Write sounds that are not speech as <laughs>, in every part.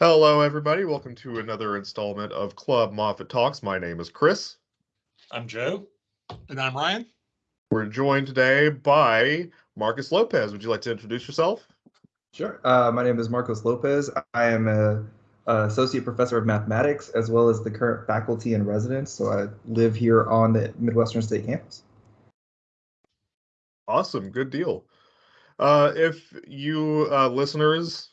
Hello, everybody. Welcome to another installment of Club Moffat Talks. My name is Chris. I'm Joe. And I'm Ryan. We're joined today by Marcus Lopez. Would you like to introduce yourself? Sure. Uh, my name is Marcos Lopez. I am a, a, associate professor of mathematics as well as the current faculty in residence. So I live here on the Midwestern State campus. Awesome. Good deal. Uh, if you uh, listeners,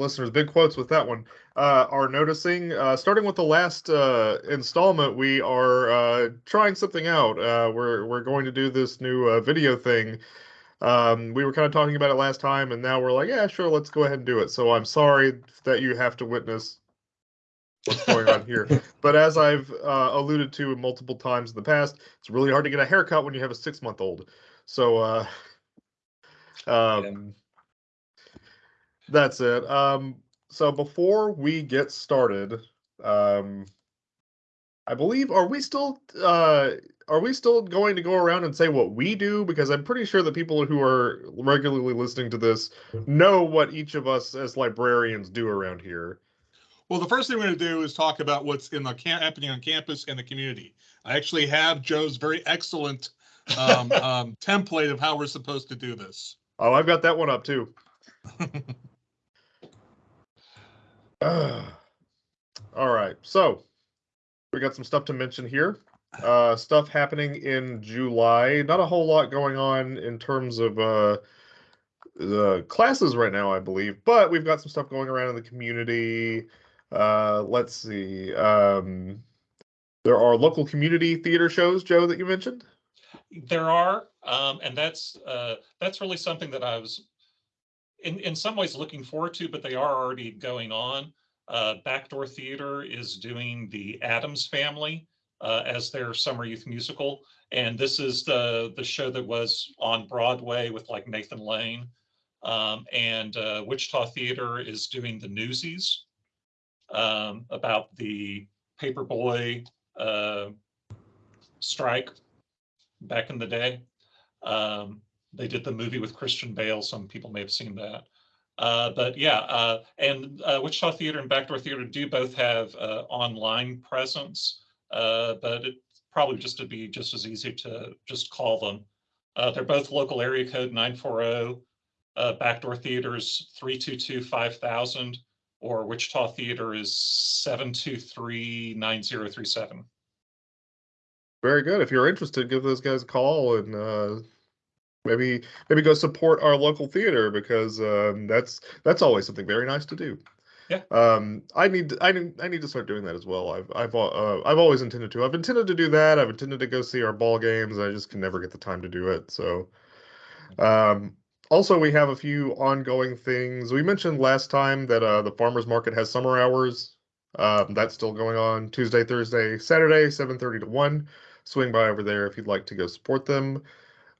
listeners, big quotes with that one, uh, are noticing, uh, starting with the last uh, installment, we are uh, trying something out. we're we're going to do this new video thing. Um, we were kind of talking about it last time, and now we're like, yeah, sure, let's go ahead and do it. So I'm sorry that you have to witness what's going on here. <laughs> But as I've alluded to multiple times in the past, it's really hard to get a haircut when you have a six month old. So um, that's it. Um, so before we get started, um, I believe are we still uh, are we still going to go around and say what we do? Because I'm pretty sure that people who are regularly listening to this know what each of us as librarians do around here. Well, the first thing we're going to do is talk about what's in the camp, happening on campus and the community. I actually have Joe's very excellent um, <laughs> um, template of how we're supposed to do this. Oh, I've got that one up too. <laughs> <sighs> all right, so we got some stuff to mention here. Uh, stuff happening in July. Not a whole lot going on in terms of uh, the classes right now, I believe, but we've got some stuff going around in the community. Uh, let's see. Um, there are local community theater shows, Joe, that you mentioned. There are, um, and that's uh, that's really something that I was in in some ways looking forward to, but they are already going on. Uh, Backdoor Theater is doing the Addams Family uh, as their summer youth musical, and this is the the show that was on Broadway with like Nathan Lane, um, and uh, Wichita Theater is doing the Newsies um, about the paperboy uh, strike back in the day. Um, they did the movie with Christian Bale. Some people may have seen that. Uh, but yeah, uh, and uh, Wichita Theater and Backdoor Theater do both have uh, online presence, uh, but it probably just to be just as easy to just call them. Uh, they're both local area code 940, Backdoor Theater is 322-5000, or Wichita Theater is 723-9037. Very good. If you're interested, give those guys a call and maybe maybe go support our local theater because um, that's that's always something very nice to do. Yeah. Um, I need to, I need I need to start doing that as well. I've I've uh, I've always intended to. I've intended to do that. I've intended to go see our ball games. I just can never get the time to do it. So, um, also we have a few ongoing things. We mentioned last time that uh, the farmers market has summer hours. Um, that's still going on Tuesday, Thursday, Saturday, 7:30 to 1 swing by over there if you'd like to go support them.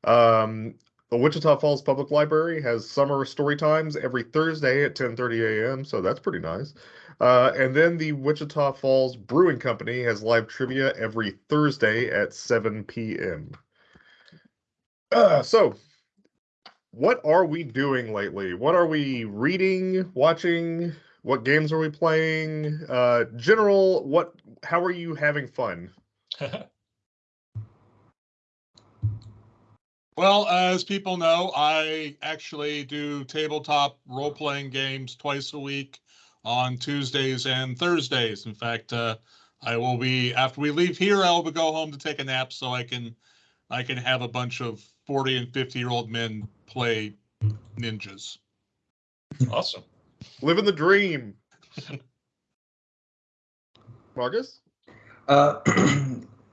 Um, the Wichita Falls Public Library has summer story times every Thursday at 10:30 a.m. So that's pretty nice. Uh, and then the Wichita Falls Brewing Company has live trivia every Thursday at 7 p.m. Uh, so, what are we doing lately? What are we reading, watching? What games are we playing? Uh, general, what? How are you having fun? <laughs> Well, as people know, I actually do tabletop role playing games twice a week on Tuesdays and Thursdays. In fact, uh, I will be after we leave here, I will go home to take a nap so I can I can have a bunch of 40 and 50 year old men play ninjas. Awesome. Living the dream. <laughs> Marcus? Uh, <clears throat>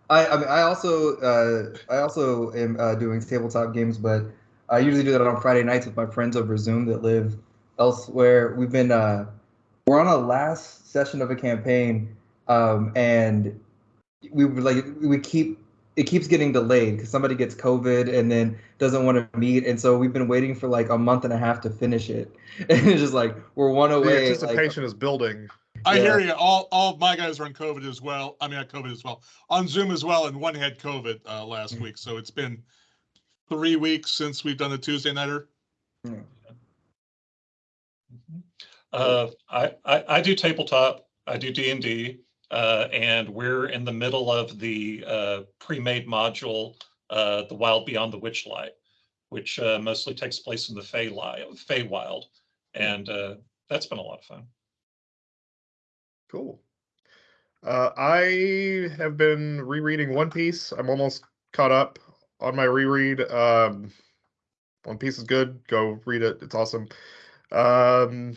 I I, mean, I also uh, I also am uh, doing tabletop games, but I usually do that on Friday nights with my friends over Zoom that live elsewhere. We've been uh, we're on a last session of a campaign, um, and we like we keep it keeps getting delayed because somebody gets COVID and then doesn't want to meet, and so we've been waiting for like a month and a half to finish it, <laughs> and it's just like we're one away. The anticipation like, is building. I yeah. hear you. All all of my guys are on COVID as well. I mean, on COVID as well, on Zoom as well, and one had COVID uh, last mm-hmm. week. So it's been three weeks since we've done the Tuesday nighter. Mm-hmm. Uh, I, I, I do tabletop, I do D and D, uh, and we're in the middle of the, uh, pre-made module, uh, The Wild Beyond the Witchlight, which, uh, mostly takes place in the Fey Feywild. And, uh, that's been a lot of fun. Cool. Uh, I have been rereading One Piece. I'm almost caught up on my reread. Um, One Piece is good. Go read it. It's awesome. Um,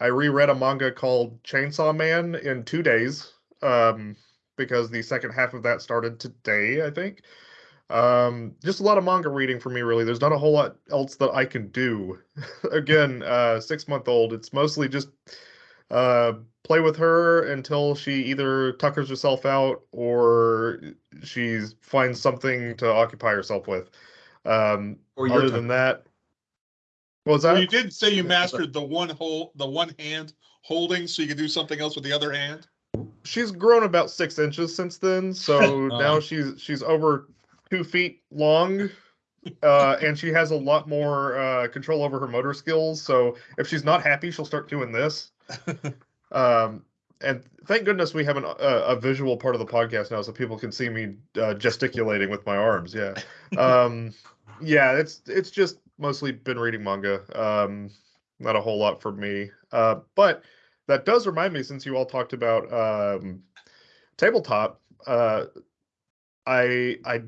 I reread a manga called Chainsaw Man in two days um, because the second half of that started today, I think. Um, just a lot of manga reading for me, really. There's not a whole lot else that I can do. <laughs> Again, uh, six month old. It's mostly just uh, play with her until she either tuckers herself out or she finds something to occupy herself with. Um, Or other tuck- than that, what was Well, that? you did say you mastered the one hole, the one hand holding, so you could do something else with the other hand. she's grown about six inches since then, so <laughs> now Uh. she's she's over two feet long, uh, and she has a lot more uh, control over her motor skills. So if she's not happy, she'll start doing this. <laughs> um, and thank goodness we have an, a, a visual part of the podcast now, so people can see me uh, gesticulating with my arms. Yeah, um, yeah, it's it's just mostly been reading manga. Um, not a whole lot for me, uh, but that does remind me since you all talked about um, tabletop uh, i i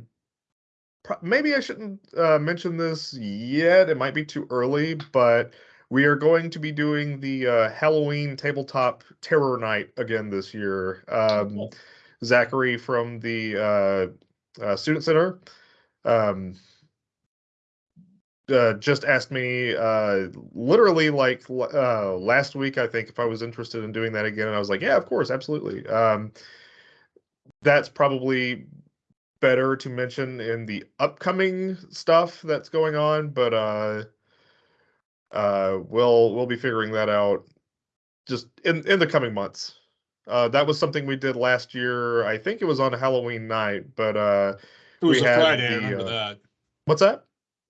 maybe i shouldn't uh, mention this yet it might be too early but we are going to be doing the uh, halloween tabletop terror night again this year um, zachary from the uh, uh, student center um, uh, just asked me uh, literally like uh, last week, I think, if I was interested in doing that again. And I was like, yeah, of course, absolutely. Um, that's probably better to mention in the upcoming stuff that's going on, but uh, we'll we'll be figuring that out just in in the coming months. Uh, that was something we did last year. I think it was on Halloween night, but uh, It was We a had Friday, I remember uh, that. What's that?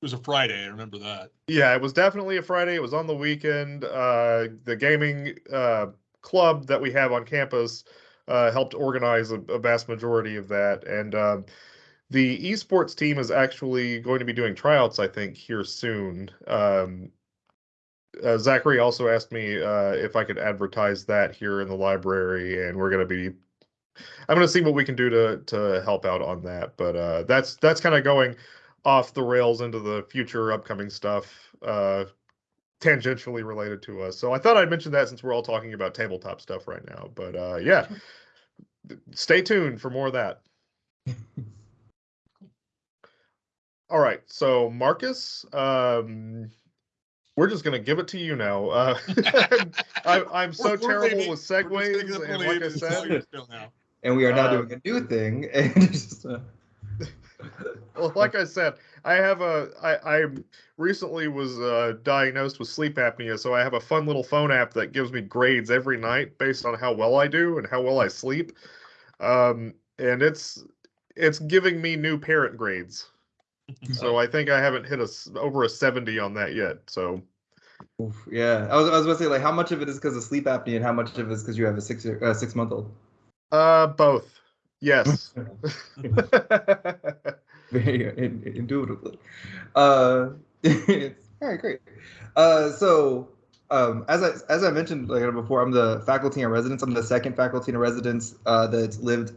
It was a Friday, I remember that. Yeah, it was definitely a Friday. It was on the weekend. Uh, the gaming uh, club that we have on campus uh, helped organize a, a vast majority of that. And um, the esports team is actually going to be doing tryouts, I think, here soon. Um, uh, Zachary also asked me uh, if I could advertise that here in the library, and we're going to be. I'm going to see what we can do to to help out on that, but uh, that's that's kind of going off the rails into the future upcoming stuff uh tangentially related to us. So i thought i'd mention that since we're all talking about tabletop stuff right now but uh yeah. Stay tuned for more of that. <laughs> All right so marcus um we're just gonna give it to you now uh <laughs> <laughs> I, i'm so We're- we're terrible with we're just segues and like i said you still now. and we are now Um, doing a new thing. <laughs> And just, uh, well, like I said, I have a I I recently was uh, diagnosed with sleep apnea, so I have a fun little phone app that gives me grades every night based on how well I do and how well I sleep. Um, and it's it's giving me new parent grades. So <laughs> I think I haven't hit a over a 70 on that yet. So yeah, I was, I was going to say like how much of it is because of sleep apnea and how much of it is because you have a six year, uh, six month old. uh both. Yes. <laughs> Very in- indubitably. Uh, <laughs> all right, great. Uh, so um, as I as I mentioned like before, I'm the faculty in residence. I'm the second faculty in residence uh, that's lived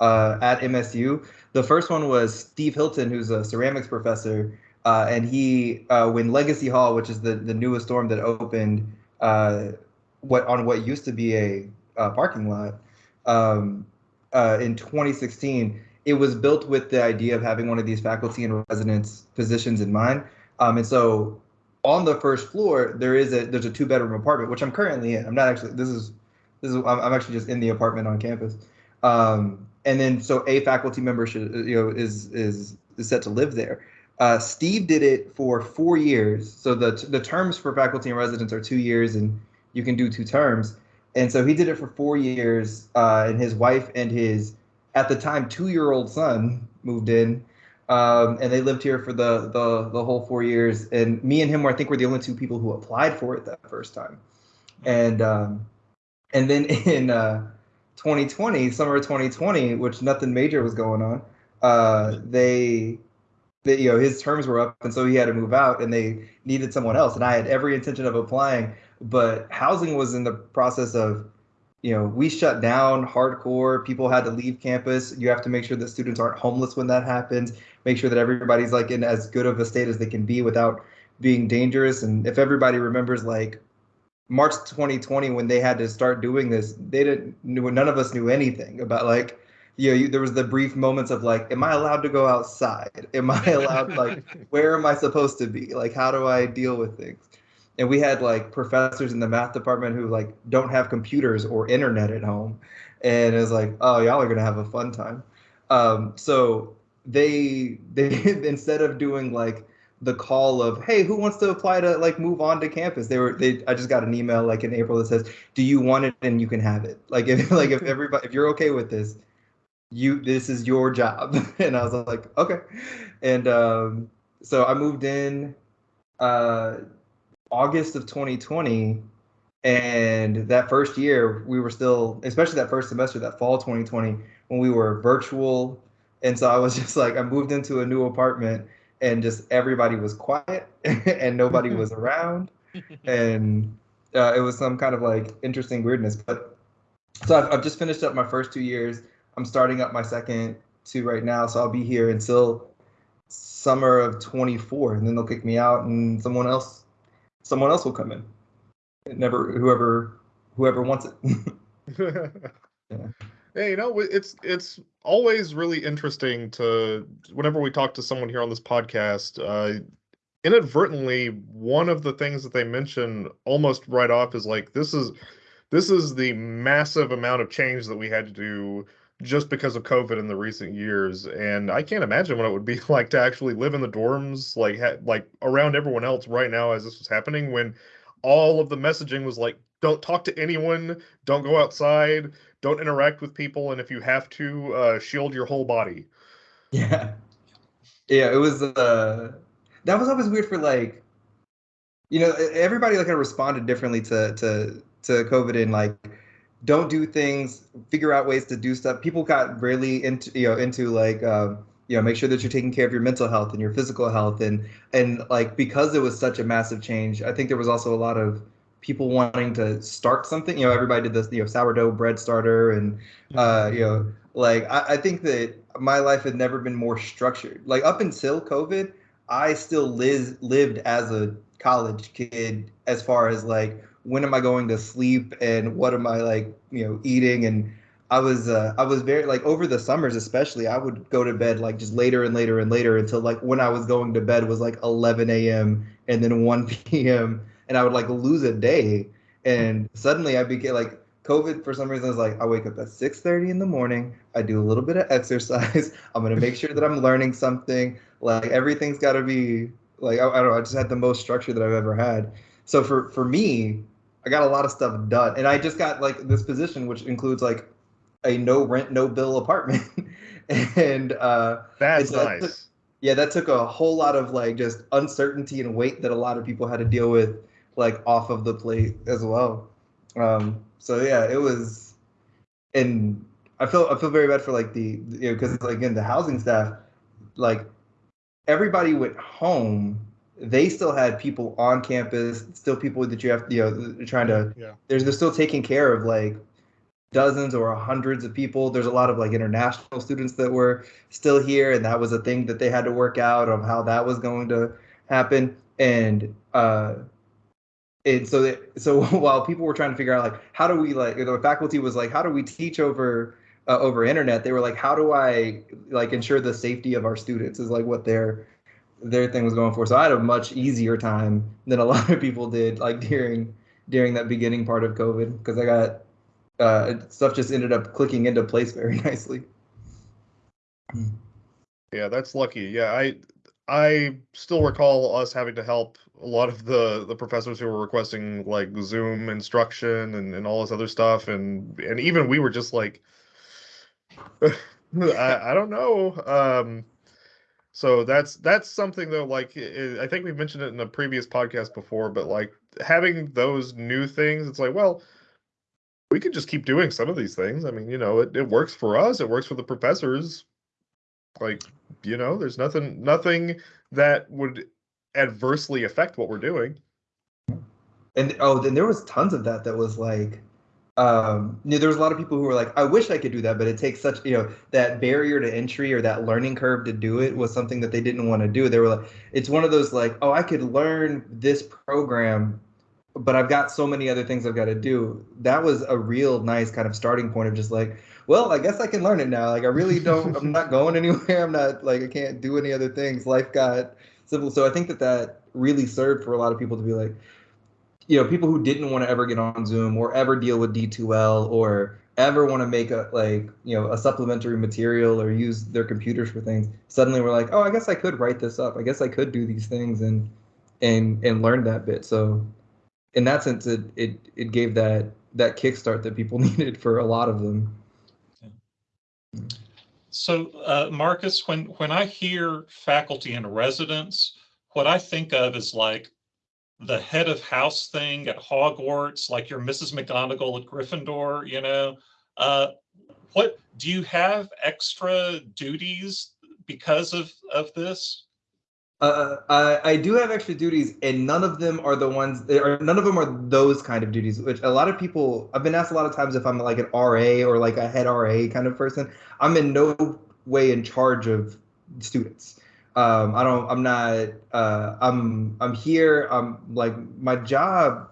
uh, at MSU. The first one was Steve Hilton, who's a ceramics professor, uh, and he uh, when Legacy Hall, which is the the newest dorm that opened, uh, what on what used to be a, uh parking lot. Um, uh, in 2016, it was built with the idea of having one of these faculty and residence positions in mind. Um, and so on the first floor, there is a there's a two bedroom apartment, which I'm currently in. I'm not actually this is this is I'm, I'm actually just in the apartment on campus. Um, and then so a faculty member should you know is is is set to live there. Uh, Steve did it for four years. So the the terms for faculty and residents are two years, and you can do two terms. And so he did it for four years, uh, and his wife and his, at the time, two-year-old son moved in, um, and they lived here for the, the the whole four years. And me and him were, I think, were the only two people who applied for it that first time. and um, and then <laughs> in uh, 2020, summer of 2020, which nothing major was going on, uh, they, they, you know, his terms were up, and so he had to move out, and they needed someone else, and I had every intention of applying, but housing was in the process of you know, we shut down hardcore. People had to leave campus. You have to make sure that students aren't homeless when that happens. Make sure that everybody's like in as good of a state as they can be without being dangerous. And if everybody remembers, like March 2020, when they had to start doing this, they didn't. None of us knew anything about like. You know, you, there was the brief moments of like, am I allowed to go outside? <laughs> Am I allowed like, <laughs> where am I supposed to be? Like, how do I deal with things? and we had like professors in the math department who like don't have computers or internet at home and it's like oh y'all are gonna have a fun time um, so they <laughs> they instead of doing like the call of hey who wants to apply to like move on to campus? They were they i just got an email like in april that says do you want it? And you can have it. Like if <laughs> like if everybody if you're okay with this you this is your job. <laughs> And i was like okay. And um so i moved in uh August of 2020, and that first year we were still, especially that first semester, that fall 2020, when we were virtual, and so I was <laughs> just like, I moved into a new apartment, and just everybody was quiet, <laughs> and nobody was <laughs> around, and uh, it was some kind of like interesting weirdness. But so I've, I've just finished up my first two years. I'm starting up my second two right now, so I'll be here until summer of 24, and then they'll kick me out, and someone else someone else will come in. It never whoever whoever wants it. <laughs> yeah. Hey, you know, it's it's always really interesting to whenever we talk to someone here on this podcast. Uh, inadvertently, one of the things that they mention almost right off is like this is this is the massive amount of change that we had to do just because of COVID in the recent years. And I can't imagine what it would be <laughs> like to actually live in the dorms, like ha- like around everyone else right now as this was happening, when all of the messaging was like, don't talk to anyone, don't go outside, don't interact with people, and if you have to, uh, shield your whole body. Yeah, yeah, it was. Uh, that was always weird for like, you know, everybody like kind of responded differently to to to COVID and like don't do things, figure out ways to do stuff. People got really into you know into like um, you know make sure that you're taking care of your mental health and your physical health and and like because it was such a massive change, I think there was also a lot of people wanting to start something. You know, everybody did this you know sourdough bread starter and uh, you know like I, I think that my life had never been more structured. Like up until COVID, I still live lived as a college kid as far as like when am I going to sleep and what am I like, you know, eating and I was uh, I was very like over the summers especially I would go to bed like just later and later and later until like when I was going to bed was like 11 a.m. and then 1 p.m. and I would like lose a day and suddenly I became like COVID for some reason I was like I wake up at 6:30 in the morning I do a little bit of <laughs> exercise I'm gonna make sure that I'm learning something like everything's got to be like I, I don't know I just had the most structure that I've ever had. So for for me I got a lot of stuff done, and I just got like this position, which includes like a no rent, no bill apartment, <laughs> and uh, that's nice. That took, yeah, that took a whole lot of like just uncertainty and weight that a lot of people had to deal with, like off of the plate as well. Um, so yeah, it was, and I feel I feel very bad for like the you know because like, again the housing staff, like everybody went home they still had people on campus, still people that you have, you know, trying to. Yeah. There's they're still taking care of like dozens or hundreds of people. There's a lot of like international students that were still here, and that was a thing that they had to work out of how that was going to happen. And uh, and so they, so <laughs> while people were trying to figure out like how do we like the faculty was like how do we teach over uh, over internet, they were like how do I like ensure the safety of our students is like what they're their thing was going for. So I had a much easier time than a <laughs> lot of people did, like during during that beginning part of COVID, because I got uh, stuff just ended up clicking into place <laughs> very nicely. Yeah, that's lucky. Yeah, I I still recall us having to help a lot of the the professors who were requesting like Zoom instruction and, and all this other stuff, and and even we were just like, I, I don't know. Um, so that's that's something though like i think we've mentioned it in a previous podcast before but like having those new things, it's like, well, we could just keep doing some of these things. I mean, you know, it, it works for us, it works for the professors. Like, you know, there's nothing nothing that would adversely affect what we're doing. And oh, then there was tons of that that was like um, you know, there was a lot of people who were like, I wish I could do that, but it takes such, you know, that barrier to entry or that learning curve to do it was something that they didn't want to do. They were like, it's one of those like, oh, I could learn this program, but I've got so many other things I've got to do. That was a real nice kind of starting point of just like, well, I guess I can learn it now. Like, I really don't, I'm not <laughs> going anywhere. I'm not like, I can't do any other things. Life got simple. So I think that that really served for a lot of people to be like, you know, people who didn't want to ever get on Zoom or ever deal with D2L or ever want to make a like you know a supplementary material or use their computers for things suddenly we're like oh i guess i could write this up. I guess i could do these things and and and learn that bit. So in that sense it it, it gave that that kickstart that people <laughs> needed for a lot of them mm. So uh, marcus when when i hear faculty and residents what i think of is like the head of house thing at Hogwarts, like your Mrs. McGonagall at Gryffindor, you know. Uh, what do you have extra duties because of of this? Uh, I, I do have extra duties, and none of them are the ones. Or none of them are those kind of duties. Which a lot of people. I've been asked a lot of times if I'm like an RA or like a head RA kind of person. I'm in no way in charge of students um, I don't. I'm not. Uh, I'm. I'm here. I'm like my job.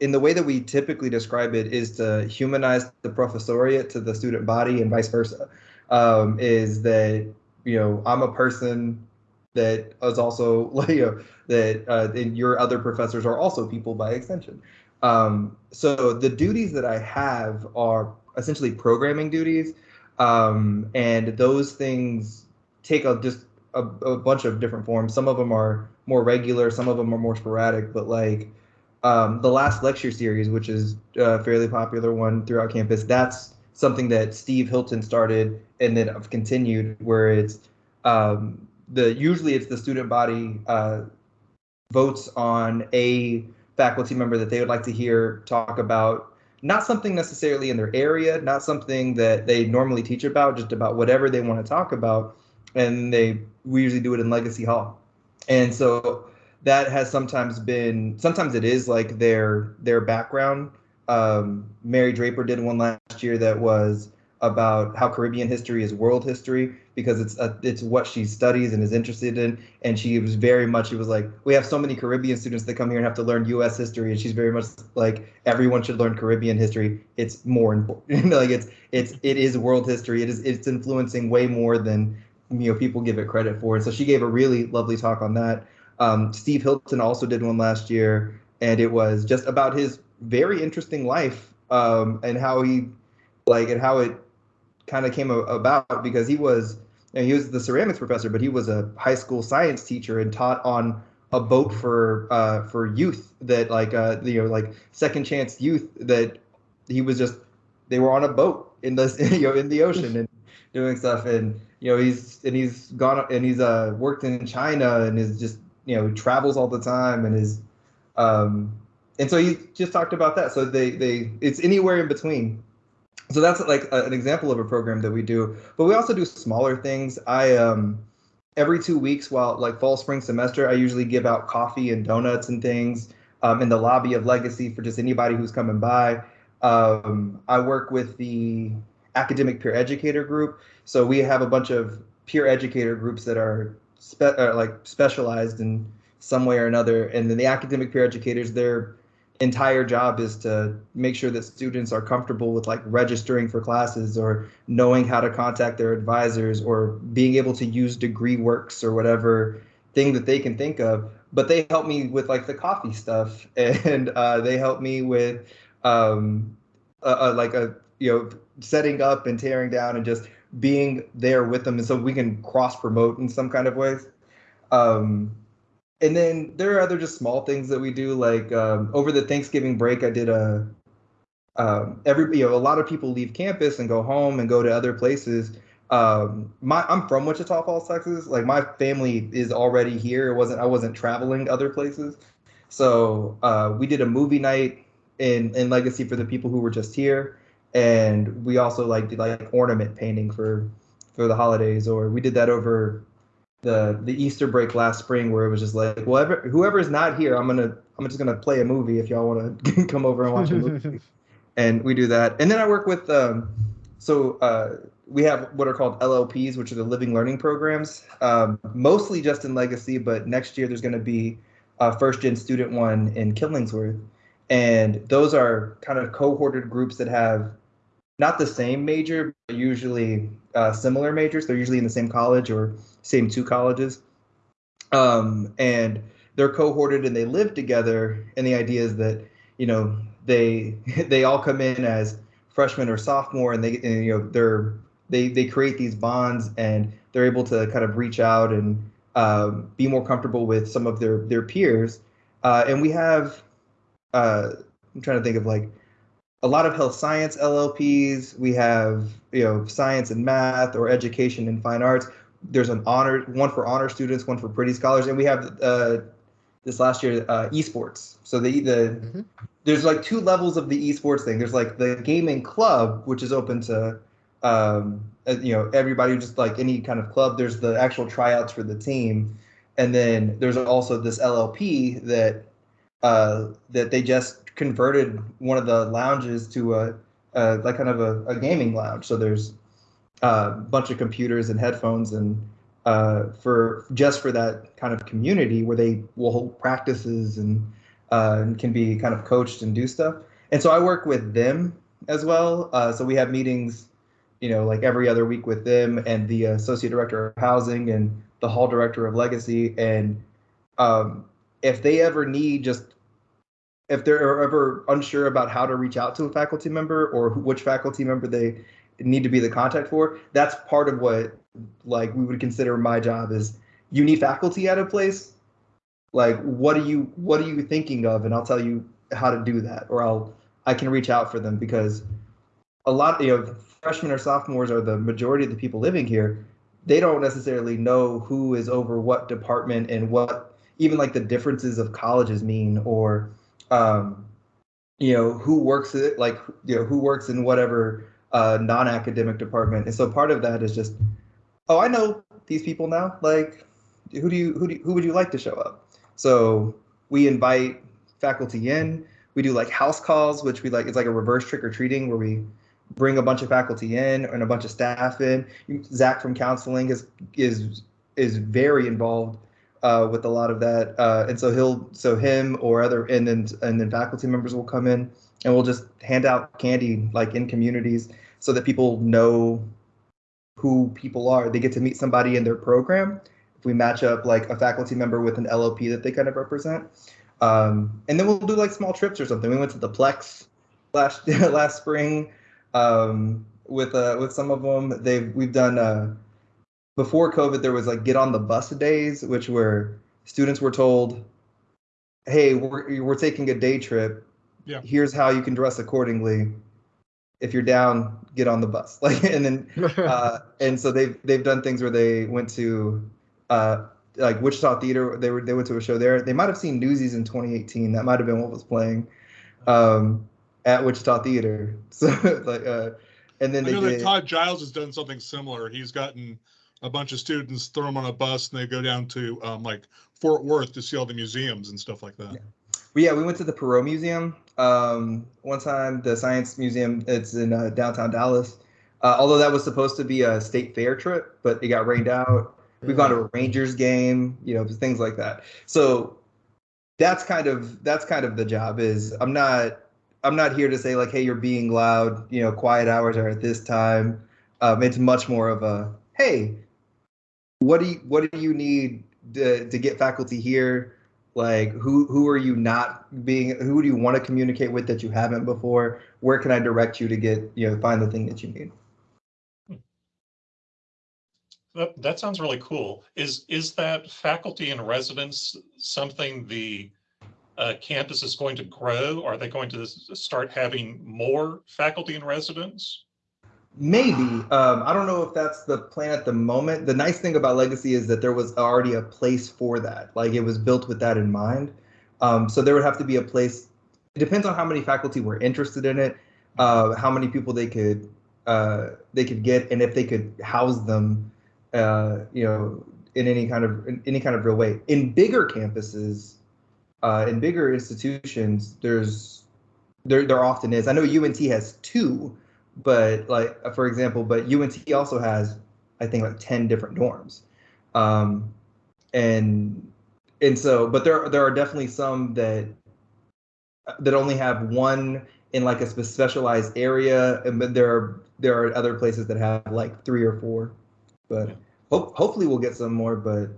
In the way that we typically describe it, is to humanize the professoriate to the student body, and vice versa. Um, is that you know I'm a person that is also <laughs> you know, that uh, your other professors are also people by extension. Um, so the duties that I have are essentially programming duties, um, and those things take a just a, a, bunch of different forms. Some of them are more regular, some of them are more sporadic. But like um, the last lecture series, which is a fairly popular one throughout campus, that's something that Steve Hilton started and then I've continued, where it's um, the usually it's the student body uh, votes on a faculty member that they would like to hear talk about not something necessarily in their area, not something that they normally teach about, just about whatever they want to talk about and they we usually do it in Legacy Hall, and so that has sometimes been sometimes it is like their their background. Um, Mary Draper did one last year that was about how Caribbean history is world history because it's a, it's what she studies and is interested in. And she was very much she was like we have so many Caribbean students that come here and have to learn U.S. history, and she's very much like everyone should learn Caribbean history. It's more important, <laughs> like it's it's it is world history. It is it's influencing way more than you know people give it credit for. And so she gave a really lovely talk on that. Um, Steve Hilton also did one last year, and it was just about his very interesting life um, and how he like and how it kind of came about because he was you know, he was the ceramics professor, but he was a high school science teacher and taught on a boat for uh, for youth that like uh, you know like second chance youth that he was just they were on a boat in the <laughs> you know in the ocean and doing stuff. And you know he's and he's gone and he's uh worked in China and is just you know travels all the time and is um and so he just talked about that. So they they it's anywhere in between so that's like a, an example of a program that we do but we also do smaller things i um every two weeks while like fall spring semester i usually give out coffee and donuts and things um, in the lobby of legacy for just anybody who's coming by um, i work with the academic peer educator group. So we have a bunch of peer educator groups that are spe- uh, like specialized in some way or another. And then the academic peer educators, their entire job is to make sure that students are comfortable with like registering for classes or knowing how to contact their advisors or being able to use DegreeWorks or whatever thing that they can think of. But they help me with like the coffee stuff. <laughs> And uh, they help me with um, like a you know setting up and tearing down and just being there with them. And so we can cross promote in some kind of ways. Um, and then there are other just small things that we do like um, over the thanksgiving break i did a um, every you know a lot of people leave campus and go home and go to other places. Um, my i'm from wichita falls texas. Like my family is already here. It wasn't i wasn't traveling other places. So uh, we did a movie night in in Legacy for the people who were just here, and we also like did like ornament painting for for the holidays, or we did that over the the Easter break last spring where it was just like, well, ever, whoever's not here, I'm gonna I'm just gonna play a movie if y'all want to <laughs> come over and watch a movie, <laughs> and we do that. And then I work with um, so uh, we have what are called LLPs, which are the living learning programs, um, mostly just in Legacy, but next year there's going to be a first gen student one in Killingsworth, and those are kind of cohorted groups that have not the same major, but usually uh, similar majors. They're usually in the same college or same two colleges. Um, and they're cohorted and they live together. And the idea is that, you know, they <laughs> they all come in as freshmen or sophomore and they and, you know they're they they create these bonds and they're able to kind of reach out and um, be more comfortable with some of their their peers. Uh, and we have uh, I'm trying to think of like a lot of health science LLPs. We have you know science and math or education and fine arts. There's an honor one for honor students, one for Priddy scholars, and we have uh, this last year uh, esports. So the the Mm-hmm. there's like two levels of the esports thing. There's like the gaming club, which is open to um, uh, you know everybody, just like any kind of club. There's the actual tryouts for the team, and then there's also this LLP that uh, that they just converted one of the lounges to a, a like kind of a, a gaming lounge. So there's a bunch of computers and headphones and uh, for just for that kind of community where they will hold practices and, uh, and can be kind of coached and do stuff. And so I work with them as well. Uh, so we have meetings, you know, like every other week with them and the associate director of housing and the hall director of legacy. And um, if they ever need just if they're ever unsure about how to reach out to a faculty member or which faculty member they need to be the contact for, that's part of what like we would consider my job is you need faculty at a place. Like what are you what are you thinking of? And I'll tell you how to do that, or I'll I can reach out for them because a lot of you know freshmen or sophomores are the majority of the people living here. They don't necessarily know who is over what department and what even like the differences of colleges mean or um, you know who works it like you know who works in whatever uh, non-academic department. And so part of that is just oh i know these people now. Like who do you who do who would you like to show up? So we invite faculty in. We do like house calls which we like it's like a reverse trick-or-treating where we bring a bunch of faculty in and a bunch of staff in. Zach from counseling is is is very involved uh, with a lot of that. Uh, and so he'll, so him or other, and then and then faculty members will come in, and we'll just hand out candy like in communities so that people know who people are. They get to meet somebody in their program. If we match up like a faculty member with an LOP that they kind of represent, um, and then we'll do like small trips or something. We went to the Plex last <laughs> last spring um, with uh, with some of them. They've we've done. Uh, before COVID, there was like get on the bus days, which were students were told, "Hey, we're we're taking a day trip. Yeah. Here's how you can dress accordingly. If you're down, get on the bus." <laughs> Like, and then <laughs> uh, and so they've they've done things where they went to uh, like Wichita Theater. They were they went to a show there. They might have seen Newsies in 2018. That might have been what was playing um, at Wichita Theater. <laughs> So like, uh, and then I they know that did. Todd Giles has done something similar. He's gotten a bunch of students, throw them on a bus, and they go down to um, like Fort Worth to see all the museums and stuff like that. Well, yeah, we went to the Perot Museum um, one time. The Science Museum. It's in uh, downtown Dallas. Uh, although that was supposed to be a state fair trip, but it got rained out. We've gone to a Rangers game, you know, things like that. So that's kind of that's kind of the job. Is I'm not I'm not here to say like, hey, you're being loud. You know, quiet hours are at this time. Um, it's much more of a hey, what do you what do you need to, to get faculty here? like who who are you not being who do you want to communicate with that you haven't before where can i direct you to get you know find the thing that you need That, that sounds really cool. Is, is that faculty and residents something the uh, campus is going to grow? Are they going to start having more faculty and residents? Maybe um, i don't know if that's the plan at the moment the nice thing about legacy is that there was already a place for that like it was built with that in mind Um, so there would have to be a place. It depends on how many faculty were interested in it, uh, how many people they could uh, they could get, and if they could house them, uh, you know, in any kind of any kind of real way. In bigger campuses, uh, in bigger institutions, there's there there often is. I know UNT has two, but like for example, but UNT also has I think like ten different dorms, um, and and so but there there are definitely some that that only have one in like a specialized area, and but there are there are other places that have like three or four, but hopefully we'll get some more, but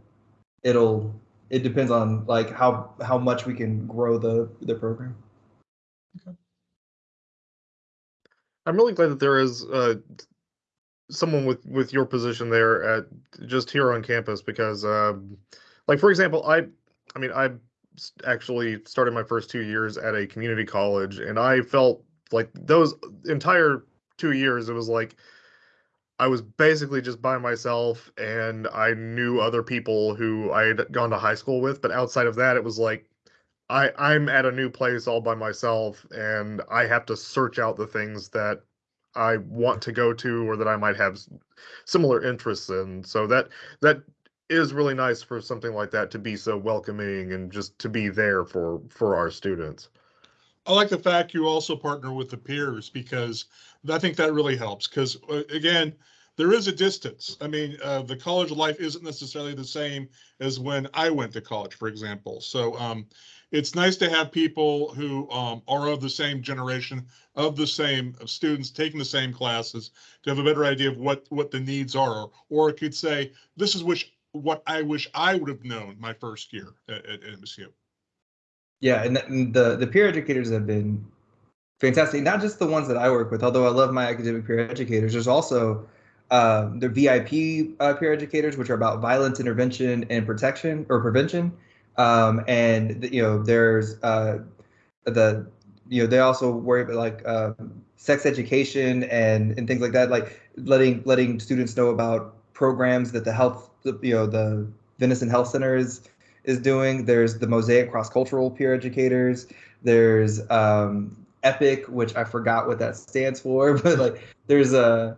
it'll it depends on like how how much we can grow the the program. I'm really glad that there is uh, someone with with your position there at just here on campus because, um, like for example, I, I mean, I actually started my first two years at a community college, and I felt like those entire two years, it was like I was basically just by myself, and I knew other people who I had gone to high school with, but outside of that, it was like I I'm at a new place all by myself and I have to search out the things that I want to go to or that I might have similar interests in. So that that is really nice for something like that to be so welcoming and just to be there for for our students. I like the fact you also partner with the peers because I think that really helps. Because again, there is a distance. I mean, uh, the college life isn't necessarily the same as when I went to college, for example. So um, it's nice to have people who um, are of the same generation, of the same students taking the same classes, to have a better idea of what what the needs are. Or it could say, this is which what I wish I would have known my first year at, at MSU. Yeah, and the the peer educators have been fantastic. Not just the ones that I work with, although I love my academic peer educators. There's also uh, the VIP uh, peer educators, which are about violence intervention and protection or prevention. Um, and you know, there's uh, the you know they also worry about like uh, sex education and and things like that, like letting letting students know about programs that the health you know the Vinson Health Center is is doing. There's the Mosaic Cross Cultural Peer Educators. There's um, Epic, which I forgot what that stands for, <laughs> but like there's a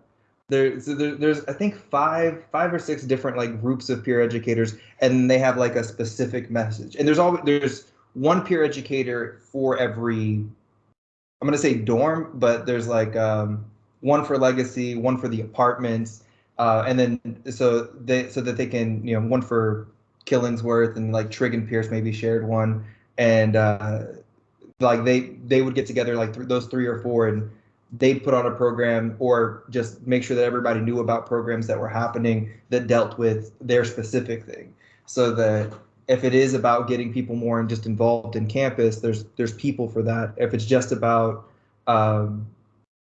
there, so there, there's I think five five or six different like groups of peer educators, and they have like a specific message. And there's always there's one peer educator for every I'm gonna say dorm, but there's like um, one for legacy, one for the apartments, uh, and then so they so that they can you know one for Killingsworth and like Trigg and Pierce maybe shared one, and uh, like they they would get together like th- those three or four and they'd put on a program or just make sure that everybody knew about programs that were happening that dealt with their specific thing so that if it is about getting people more and just involved in campus there's there's people for that if it's just about um,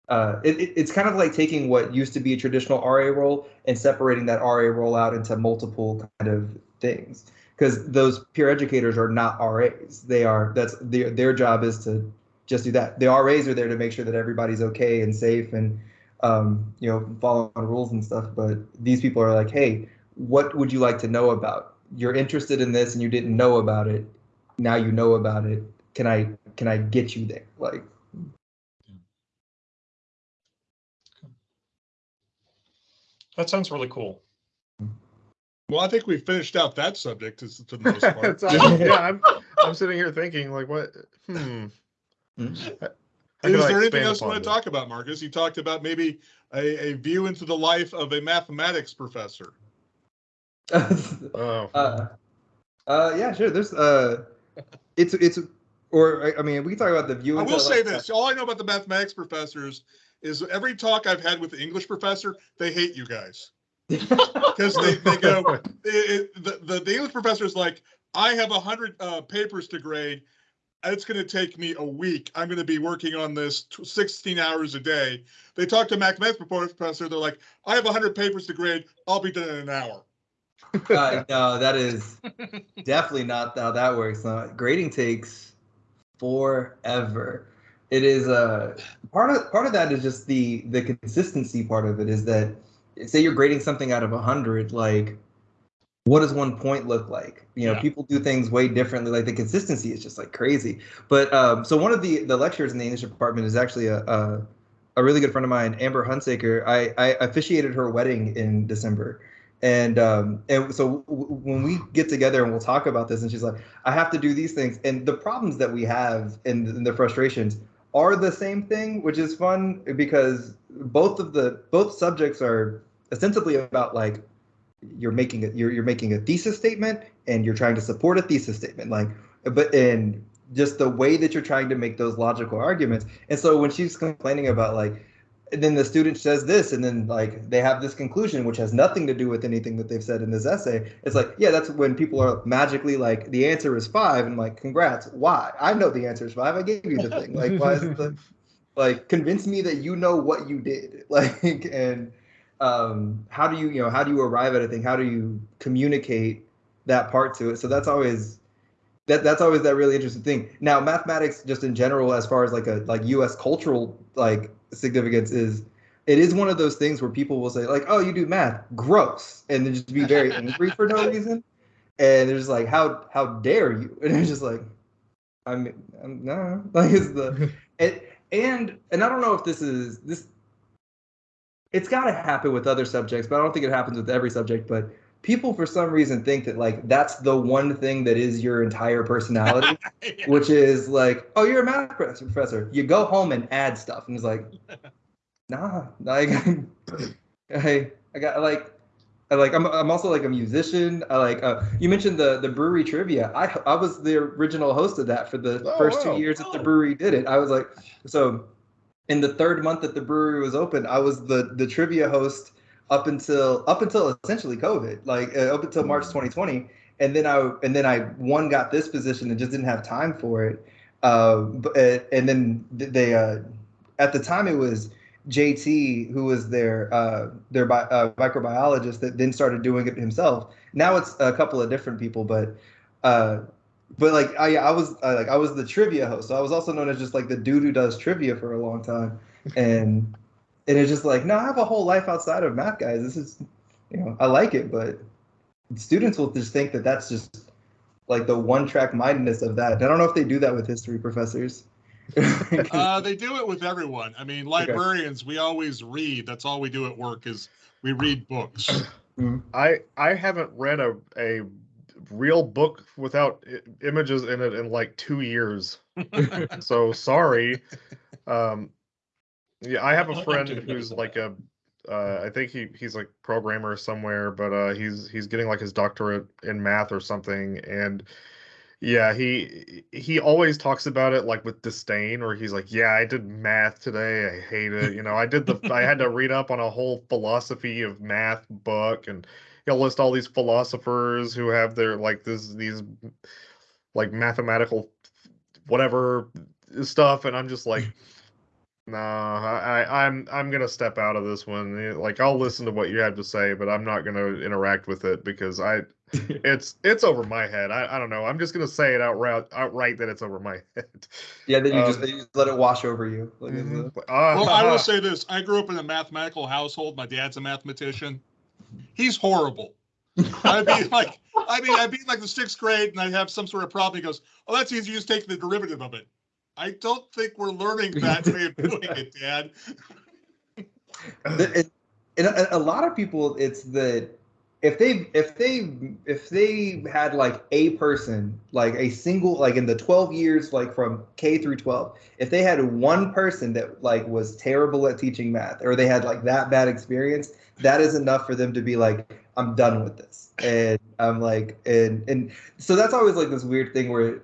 uh, it, it- it's kind of like taking what used to be a traditional RA role and separating that RA role out into multiple kind of things. Because those peer educators are not RAs. They are that's their their job is to just do that. The RAs are there to make sure that everybody's okay and safe and um, you know following rules and stuff. But these people are like, hey, what would you like to know about? You're interested in this and you didn't know about it. Now you know about it. Can I can I get you there? Like That sounds really cool. Well, I think we finished out that subject is for the most <laughs> part. Yeah, I'm <laughs> I'm sitting here thinking like what hmm. Hmm. How Is can I there anything else you want to this? talk about, Marcus? You talked about maybe a, a view into the life of a mathematics professor. <laughs> Oh. uh, uh, yeah, sure. There's uh, it's it's or I- I mean, we can talk about the view. I will the- say this, all I know about the mathematics professors is every talk I've had with the English professor, they hate you guys. <laughs> Because they, they go, <laughs> it, it, the, the, the English professor is like, I have a hundred uh, papers to grade. It's going to take me a week. I'm going to be working on this tw- 16 hours a day. They talk to a mathematics professor. They're like, I have 100 papers to grade. I'll be done in an hour. <laughs> uh, no, that is definitely not how that works. Grading takes forever. It is uh, part of part of that is just the the consistency part of it is that say you're grading something out of a hundred, like what does one point look like? You know, Yeah. people do things way differently. Like the consistency is just like crazy. But um, so one of the the lecturers in the English department is actually a a, a really good friend of mine, Amber Hunsaker. I, I officiated her wedding in December. And um, and so when we get together and we'll talk about this, and she's like, I have to do these things, and the problems that we have and, and the frustrations are the same thing, which is fun because both of the both subjects are ostensibly about like you're making a you're, you're making a thesis statement and you're trying to support a thesis statement like but and just the way that you're trying to make those logical arguments. And so when she's complaining about like and then the student says this and then like they have this conclusion which has nothing to do with anything that they've said in this essay it's like yeah that's when people are magically like the answer is five and like congrats why? I know the answer is five i gave you the thing like why is the <laughs> like convince me that you know what you did <laughs> like and um how do you you know how do you arrive at a thing? How do you communicate that part to it? So that's always that that's always that really interesting thing. Now mathematics just in general as far as like a like us cultural like significance is it is one of those things where people will say like oh you do math. Gross. And then just be very angry for no <laughs> reason. And they're just like how how dare you? <laughs> And it's just like i'm, I'm no <laughs> like it's the it, and and i don't know if this is this it's got to happen with other subjects, but I don't think it happens with every subject. But people, for some reason, think that like that's the one thing that is your entire personality, <laughs> which is like, oh, you're a math professor. You go home and add stuff, and it's like, <laughs> nah, like, <laughs> I, I got like. I like I'm, I'm also like a musician. I like uh, you mentioned the the brewery trivia. I I was the original host of that for the Oh, first wow. two years that the brewery did it. I was like so in the third month that the brewery was open, I was the the trivia host up until up until essentially COVID, like uh, up until March 2020, and then I and then I one got this position and just didn't have time for it. Uh, but, uh, and then they uh, at the time it was JT who was their uh, their bi- uh, microbiologist that then started doing it himself. Now it's a couple of different people, but. But like I, I was I, like I was the trivia host, so I was also known as just like the dude who does trivia for a long time, <laughs> and and it's just like no, I have a whole life outside of math, guys. This is, you know, I like it, but students will just think that that's just like the one track mindedness of that. And I don't know if they do that with history professors. <laughs> Uh, they do it with everyone. I mean, librarians, we always read. That's all we do at work is we read books. I I haven't read a a real book without I- images in it in like two years. <laughs> so sorry. Um, yeah, I have a friend who's like a, uh, I think he he's like programmer somewhere, but uh, he's he's getting like his doctorate in math or something, and yeah, he he always talks about it like with disdain, where he's like, yeah, I did math today, I hate it. You know, I did the I had to <laughs> read up on a whole philosophy of math book, and he'll list all these philosophers who have their like this these like mathematical whatever stuff and i'm just like <laughs> nah I, I i'm i'm gonna step out of this one Eh, like i'll listen to what you have to say but i'm not gonna interact with it because i <laughs> it's it's over my head i, I don't know i'm just gonna say it outright outright that it's over my <laughs> head yeah, then you just, Um, you just let it wash over you. Like, it's Mhm. a- Ah, Well, I will say this. I grew up in a mathematical household. My dad's a mathematician. He's horrible. I'd be like, I mean, I'd be like the sixth grade and I'd have some sort of problem. He goes, Oh, that's easy. You just take the derivative of it. I don't think we're learning that way of doing it, Dad. and a, a lot of people it's the if they if they if they had like a person like a single like in the 12 years like from k through 12 if they had one person that like was terrible at teaching math or they had like that bad experience that is enough for them to be like i'm done with this and i'm like and and so that's always like this weird thing where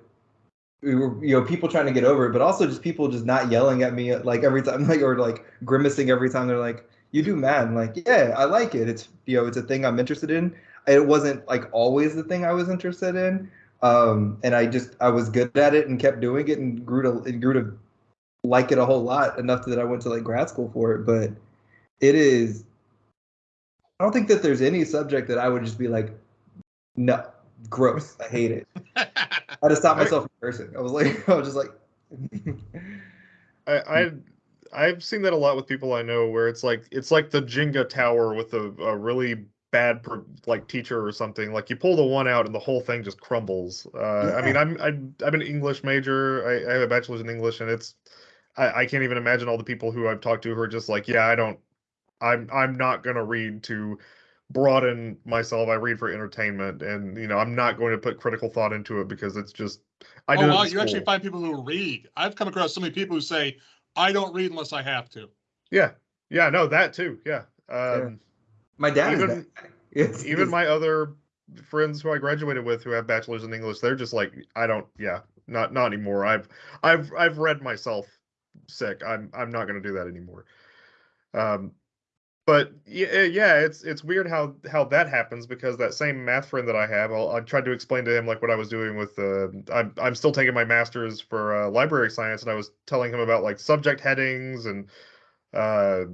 we were, you know, people trying to get over it, but also just people just not yelling at me like every time, <laughs> like or like grimacing every time they're like, "You do math." I'm like, "Yeah, I like it. It's you know, it's a thing I'm interested in." It wasn't like always the thing I was interested in, um, and I just I was good at it and kept doing it and grew to and grew to like it a whole lot enough that I went to like grad school for it. But it is, I don't think that there's any subject that I would just be like, "No, gross. I hate it." I had to stop <laughs> myself from cursing. I was like, <laughs> I was just like, I, I I've seen that a lot with people I know where it's like it's like the Jenga tower with a, a really bad per, like teacher or something. Like you pull the one out and the whole thing just crumbles. Uh, I mean, I'm I'm I'm an English major. I, I have a bachelor's in English, and it's I, I can't even imagine all the people who I've talked to who are just like, yeah, I don't, I'm I'm not gonna read to broaden myself. I read for entertainment, and you know, I'm not going to put critical thought into it because it's just I oh did it wow, in you actually find people who read. I've come across so many people who say, "I don't read unless I have to." Yeah, yeah, no, that too. Yeah. Um, My dad Even- is that. <laughs> even it's- my other friends who I graduated with who have bachelors in English, they're just like, I don't, yeah, not not anymore. I've I've I've read myself sick. I'm I'm not gonna do that anymore. Um, but yeah, yeah, it's it's weird how how that happens because that same math friend that I have, I'll, I tried to explain to him like what I was doing with uh, I'm I'm still taking my master's for uh, library science, and I was telling him about like subject headings and uh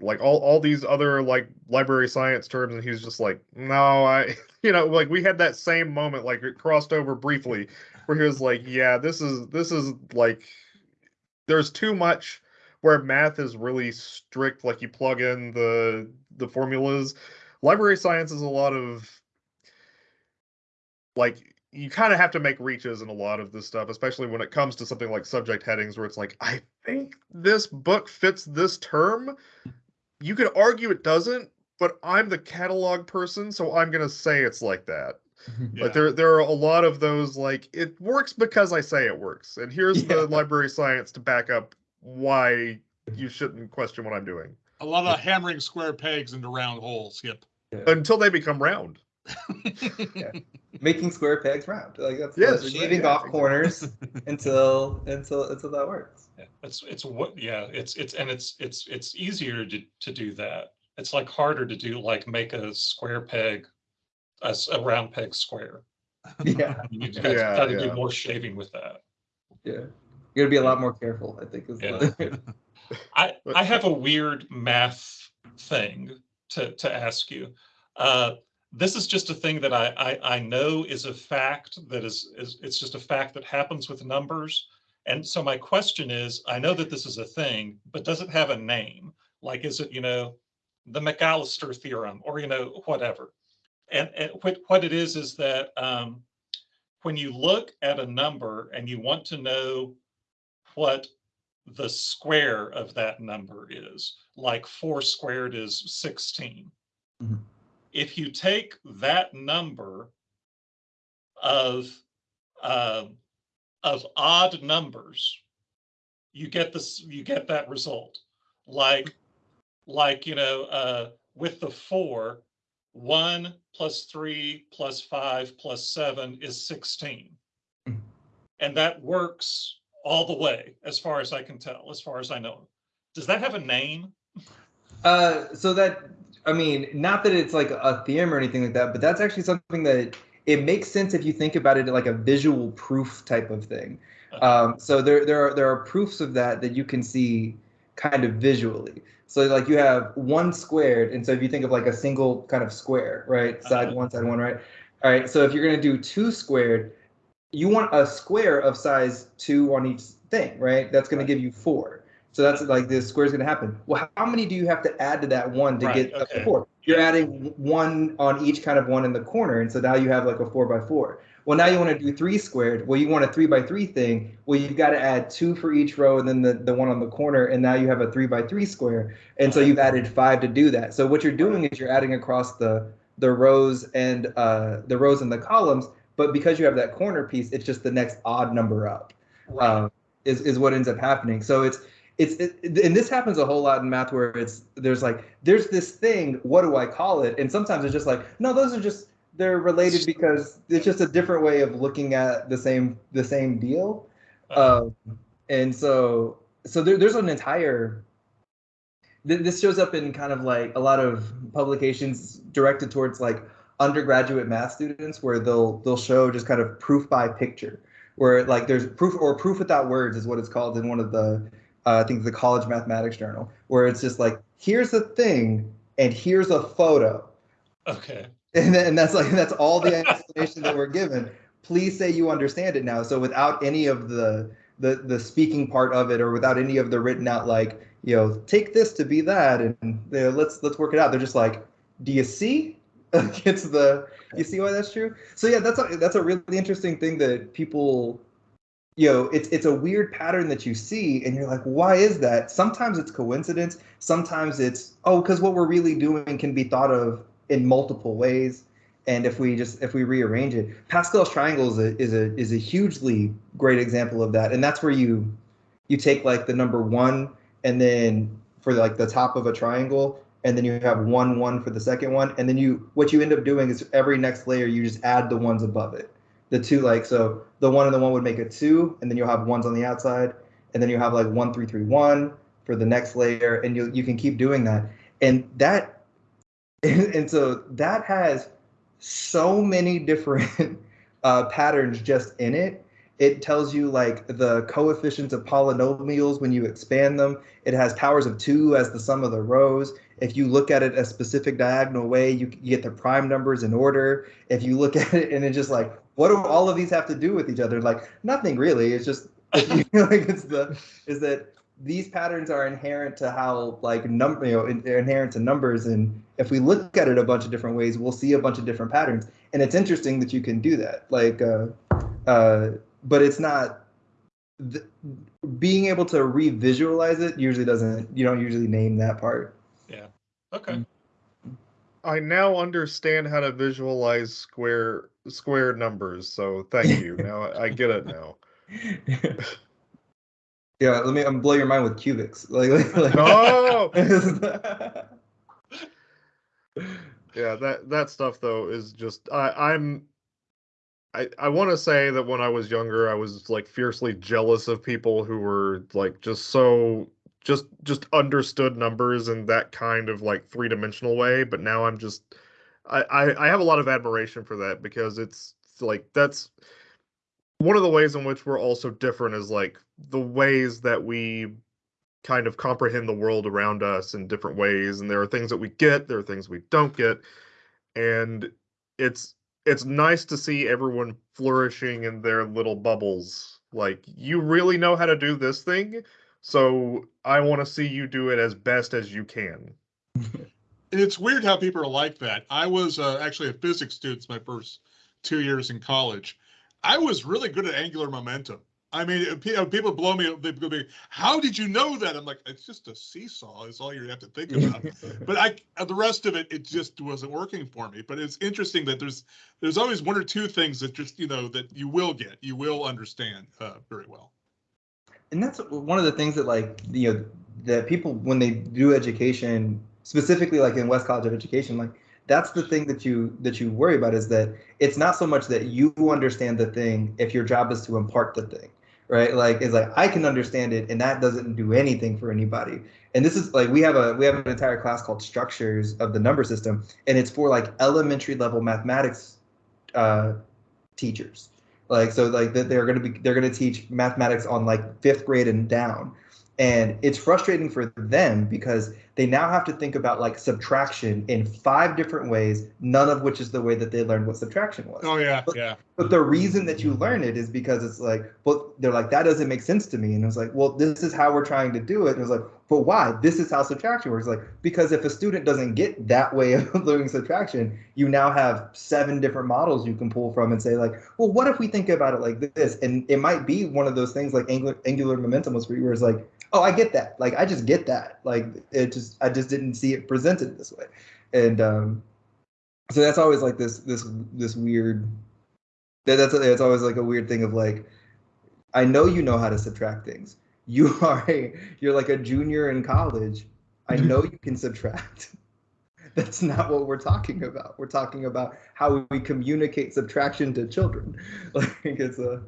like all all these other like library science terms and he was just like no i <laughs> you know like we had that same moment like it crossed over briefly where he was like yeah this is this is like there's too much where math is really strict like you plug in the the formulas library science is a lot of like you kind of have to make reaches in a lot of this stuff especially when it comes to something like subject headings where it's like i think this book fits this term you could argue it doesn't but i'm the catalog person so i'm going to say it's like that <laughs> Yeah. like there there are a lot of those like it works because i say it works and here's <laughs> Yeah. the library science to back up why you shouldn't question what i'm doing A lot of hammering square pegs into round holes. Yep. until they become round <laughs> making square pegs round. Like that's Yes, that's yeah, shaving yeah, off exactly. corners <laughs> until until until that works. Yeah, It's, it's what, yeah, it's, it's, and it's, it's, it's easier to, to do that. It's like harder to do, like make a square peg, a round peg square. <laughs> Yeah, You gotta, Yeah, gotta yeah. do more shaving with that. yeah. You gotta be a lot more careful. I think Yeah. the, <laughs> I, I have a weird math thing to, to ask you. Uh, this is just a thing that I, I, I know is a fact that is, is, it's just a fact that happens with numbers. And so my question is, I know that this is a thing, but does it have a name? Like, is it, you know, the McAllister theorem or, you know, whatever? And, and what, what it is, is that, um, when you look at a number and you want to know what the square of that number is, like four squared is 16. Mhm. If you take that number of, um, of odd numbers, you get this, you get that result. Like, like, you know, uh, with the four, one plus three plus five plus seven is 16. Mhm. And that works all the way, as far as I can tell, as far as I know. Does that have a name? uh, so that I mean, not that it's like a theorem or anything like that, but that's actually something that it makes sense if you think about it like a visual proof type of thing. Um, so there there are there are proofs of that that you can see kind of visually. So like you have one squared, and so if you think of like a single kind of square, right, side Uh-huh. one, side one, right. All right. So if you're gonna do two squared, you want a square of size two on each thing, right? That's gonna give you four. So that's like the square is gonna happen. Well, how many do you have to add to that one to Right, get to okay. four? You're adding one on each kind of one in the corner, and so now you have like a four by four. Well, now you want to do three squared. Well, you want a three by three thing. Well, you've got to add two for each row and then the, the one on the corner. And now you have a three by three square. And so you've added five to do that. So what you're doing is you're adding across the the rows and uh, the rows and the columns. But because you have that corner piece, it's just the next odd number up Right. um, is is what ends up happening. So it's it's it, and this happens a whole lot in math where it's there's like there's this thing. What do I call it? And sometimes it's just like no, those are just they're related because it's just a different way of looking at the same the same deal. Uh, Um, and so so there, there's an entire th- this shows up in kind of like a lot of publications directed towards like undergraduate math students where they'll they'll show just kind of proof by picture where like there's proof or proof without words is what it's called in one of the uh, I think the college mathematics journal where it's just like here's the thing and here's a photo okay. and, then, and that's like that's all the explanation that we're given please say you understand it now so without any of the the the speaking part of it or without any of the written out like you know take this to be that and you know, let's let's work it out they're just like do you see? <laughs> it's the you see why that's true. So yeah, that's a that's a really interesting thing that people, you know, it's it's a weird pattern that you see, and you're like, why is that? Sometimes it's coincidence. Sometimes it's oh, because what we're really doing can be thought of in multiple ways. And if we just if we rearrange it, Pascal's triangle is a is a is a hugely great example of that. And that's where you you take like the number one and then for like the top of a triangle and then you have one one for the second one and then you what you end up doing is every next layer you just add the ones above it the two like so the one and the one would make a two and then you'll have ones on the outside and then you have like one three three one for the next layer and you you can keep doing that and that <laughs> and so that has so many different <laughs> uh, patterns just in it it tells you like the coefficients of polynomials when you expand them. It has powers of two as the sum of the rows. If you look at it a specific diagonal way, you, you get the prime numbers in order. If you look <laughs> at it and it's just like, what do all of these have to do with each other? Like nothing really. It's just <laughs> <laughs> you know, like it's the is that these patterns are inherent to how like number you know they're inherent to numbers and if we look at it a bunch of different ways we'll see a bunch of different patterns and it's interesting that you can do that like uh, uh, but it's not being able to revisualize it usually doesn't you don't usually name that part Okay. Mm. I now understand how to visualize square square numbers. So thank you. <laughs> now I- I get it now. <laughs> yeah let me i'm blow your mind with cubics <laughs> like, like Oh, yeah. That that stuff though is just I I'm. I, I want to say that when I was younger, I was like fiercely jealous of people who were like just so just just understood numbers in that kind of like three dimensional way. But now I'm just I, I I have a lot of admiration for that because it's like that's one of the ways in which we're also different is like the ways that we kind of comprehend the world around us in different ways and there are things that we get there are things we don't get and it's it's nice to see everyone flourishing in their little bubbles like you really know how to do this thing so i want to see you do it as best as you can <laughs> It's weird how people are like that. I was uh, actually a physics student my first two years in college. I was really good at angular momentum. I mean, pe- people blow me. Up, they go, "How did you know that?" I'm like, "It's just a seesaw. Is all you have to think about." <laughs> but I, uh, the rest of it, it just wasn't working for me. But it's interesting that there's there's always one or two things that just you know that you will get, you will understand uh, very well. And that's one of the things that like you know that people when they do education specifically like in west college of education like that's the thing that you that you worry about is that it's not so much that you understand the thing if your job is to impart the thing right? Like it's like i can understand it and that doesn't do anything for anybody. And this is like we have a we have an entire class called structures of the number system and it's for like elementary level mathematics uh teachers like so like they're going to be they're going to teach mathematics on like fifth grade and down. And it's frustrating for them because they now have to think about like subtraction in five different ways none of which is the way that they learned what subtraction was Oh yeah, yeah. but the reason that you learn it is because it's like, well, they're like, that doesn't make sense to me. And it's like, well, this is how we're trying to do it. And it's like, but why? This is how subtraction works. Like, because if a student doesn't get that way <laughs> of learning subtraction, you now have seven different models you can pull from and say, like, well, what if we think about it like this? And it might be one of those things like angular, angular momentum was for you, where it's like, oh, I get that. Like, I just get that. Like, it just, I just didn't see it presented this way. And, um, so that's always like this, this, this weird that, that's it's always like a weird thing of like i know you know how to subtract things. <laughs> You are a you're like a junior in college. I know you can subtract. <laughs> That's not what we're talking about. We're talking about how we communicate subtraction to children. <laughs> Like it's a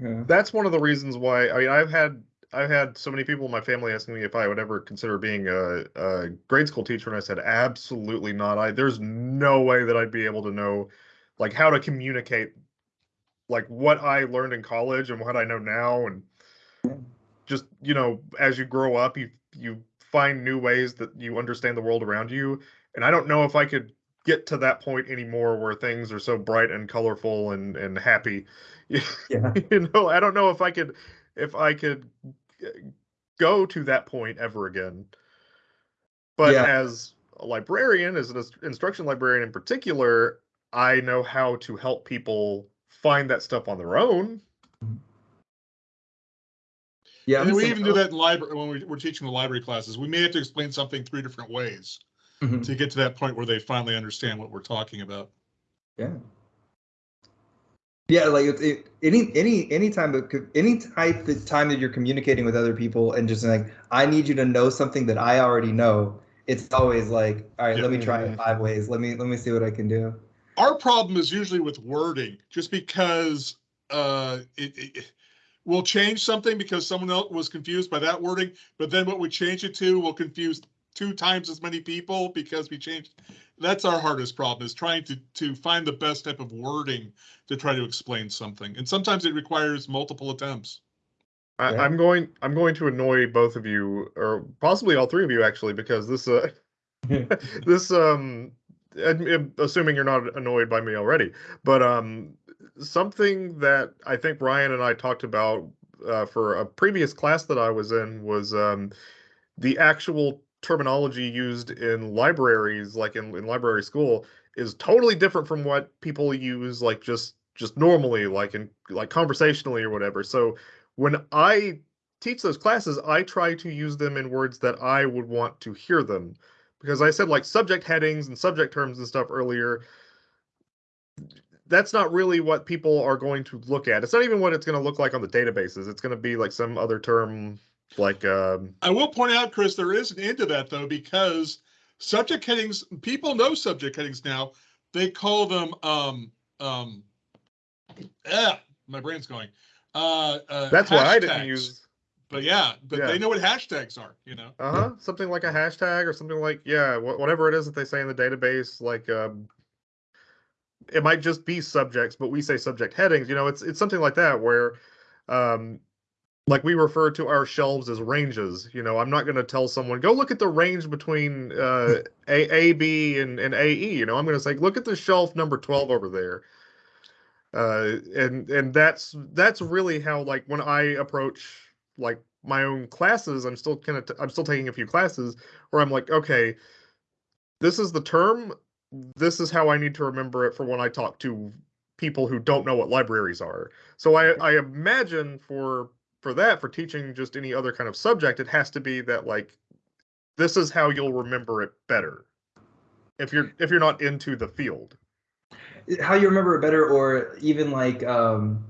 yeah. that's one of the reasons why i mean i've had i've had so many people in my family asking me if i would ever consider being a, a grade school teacher and i said absolutely not. I there's no way that i'd be able to know like how to communicate like what i learned in college and what i know now. And just you know as you grow up you you find new ways that you understand the world around you. And i don't know if i could get to that point anymore where things are so bright and colorful and and happy. <laughs> Yeah. You know i don't know if i could if i could go to that point ever again but Yeah. as a librarian, as an instruction librarian in particular, I know how to help people find that stuff on their own. Yeah, And we even do that in library, when we, we're teaching the library classes, we may have to explain something three different ways Mhm. to get to that point where they finally understand what we're talking about. Yeah. Yeah, like it, any any any time that any type of time that you're communicating with other people and just like I need you to know something that I already know. It's always like, all right, let me try it five ways. Let me let me see what I can do. Our problem is usually with wording, just because uh, it, it we'll change something because someone else was confused by that wording, but then what we change it to will confuse two times as many people because we changed. That's our hardest problem is trying to to find the best type of wording to try to explain something, and sometimes it requires multiple attempts. I, Yeah. I'm going. I'm going to annoy both of you, or possibly all three of you, actually, because this. Uh, <laughs> <laughs> this. Um. ad- ad- Assuming you're not annoyed by me already, but um, something that I think Ryan and I talked about uh, for a previous class that I was in was um, the actual terminology used in libraries, like in, in library school, is totally different from what people use, like just just normally, like in like conversationally or whatever. So when I teach those classes, I try to use them in words that I would want to hear them. Because I said like subject headings and subject terms and stuff earlier. That's not really what people are going to look at. It's not even what it's going to look like on the databases. It's going to be like some other term like um I will point out, Chris, there is an end to that though, because subject headings, people know subject headings now. They call them, um, um, ah, my brain's going. Uh, uh, that's why I didn't use But yeah, but Yeah. they know what hashtags are, you know? uh-huh something like a hashtag or something like yeah whatever it is that they say in the database like um it might just be subjects but we say subject headings you know it's it's something like that where um like we refer to our shelves as ranges you know? I'm not going to tell someone go look at the range between uh a a b and, and ae you know? I'm going to say look at the shelf number 12 over there. Uh and and that's that's really how like when i approach like my own classes i'm still kind of t- i'm still taking a few classes where i'm like okay this is the term. This is how i need to remember it for when i talk to people who don't know what libraries are. So i i imagine for for that for teaching just any other kind of subject it has to be that like this is how you'll remember it better if you're if you're not into the field How you remember it better, or even like um,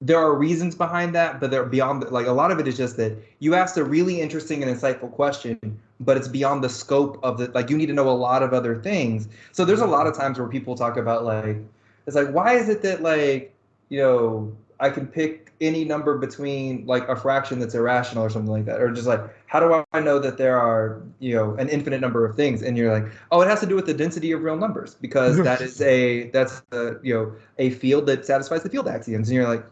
there are reasons behind that, but they're beyond. Like a lot of it is just that you asked a really interesting and insightful question, but it's beyond the scope of the. Like you need to know a lot of other things. So there's a lot of times where people talk about like, it's like why is it that like you know I can pick any number between like a fraction that's irrational or something like that, or just like how do I know that there are you know an infinite number of things? And you're like, oh, it has to do with the density of real numbers because <laughs> that is a that's a you know a field that satisfies the field axioms. And you're like,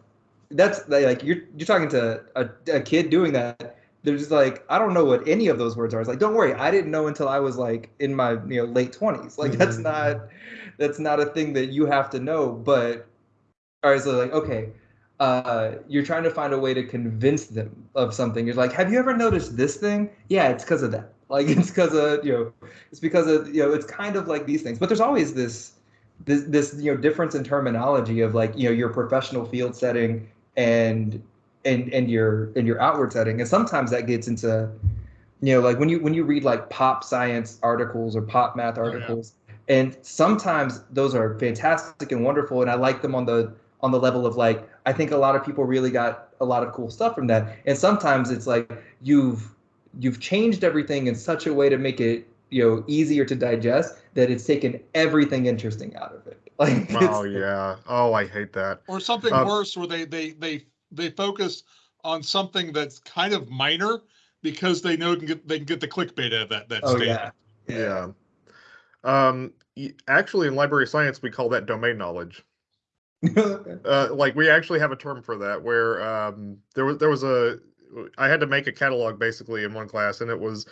that's like you're you're talking to a, a kid doing that. They're just like, I don't know what any of those words are. It's like, don't worry, I didn't know until I was like in my you know late twenties. Like that's Mhm. not that's not a thing that you have to know. But all right, so like okay, uh, you're trying to find a way to convince them of something. You're like, have you ever noticed this thing? Yeah, it's because of that. <laughs> Like it's because of you know, it's because of you know, it's kind of like these things. But there's always this this this you know difference in terminology of like you know your professional field setting and and and your and your outward setting. And sometimes that gets into you know like when you when you read like pop science articles or pop math yeah. articles and sometimes those are fantastic and wonderful and i like them on the on the level of like i think a lot of people really got a lot of cool stuff from that and sometimes it's like you've you've changed everything in such a way to make it you know easier to digest that it's taken everything interesting out of it <laughs> like oh yeah oh i hate that Or something Um, worse where they, they, they, they focus on something that's kind of minor because they know can get, they can get the clickbait out of that, that oh statement. yeah Yeah. Um, actually, in library science, we call that domain knowledge. <laughs> Uh, like we actually have a term for that, where um, there was there was a I had to make a catalog basically in one class, and it was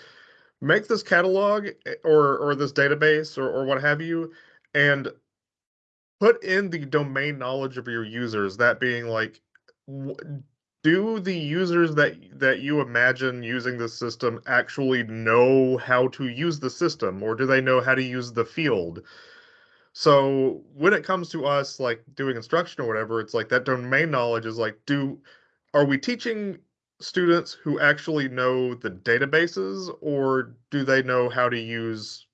make this catalog eh, or or this database or or what have you, and put in the domain knowledge of your users. That being like, do the users that that you imagine using the system actually know how to use the system or do they know how to use the field so when it comes to us like doing instruction or whatever it's like that domain knowledge is like do are we teaching students who actually know the databases or do they know how to use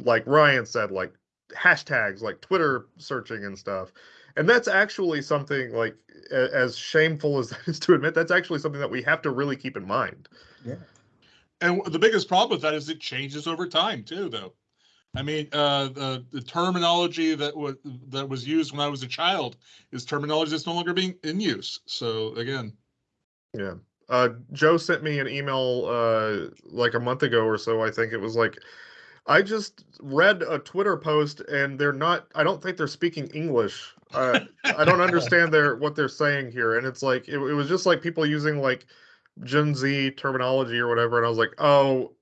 like ryan said like hashtags like twitter searching and stuff? And that's actually something like as shameful as <laughs> that is to admit that's actually something that we have to really keep in mind. Yeah. And the biggest problem with that is it changes over time too, though. I mean, uh, the, the terminology that was, that was used when I was a child is terminology that's no longer being in use. So again, yeah. Uh joe sent me an email uh like a month ago or so i think it was like i just read a twitter post and they're not i don't think they're speaking english. Uh, i don't understand their what they're saying here. And it's like it, it was just like people using like gen z terminology or whatever. And i was like oh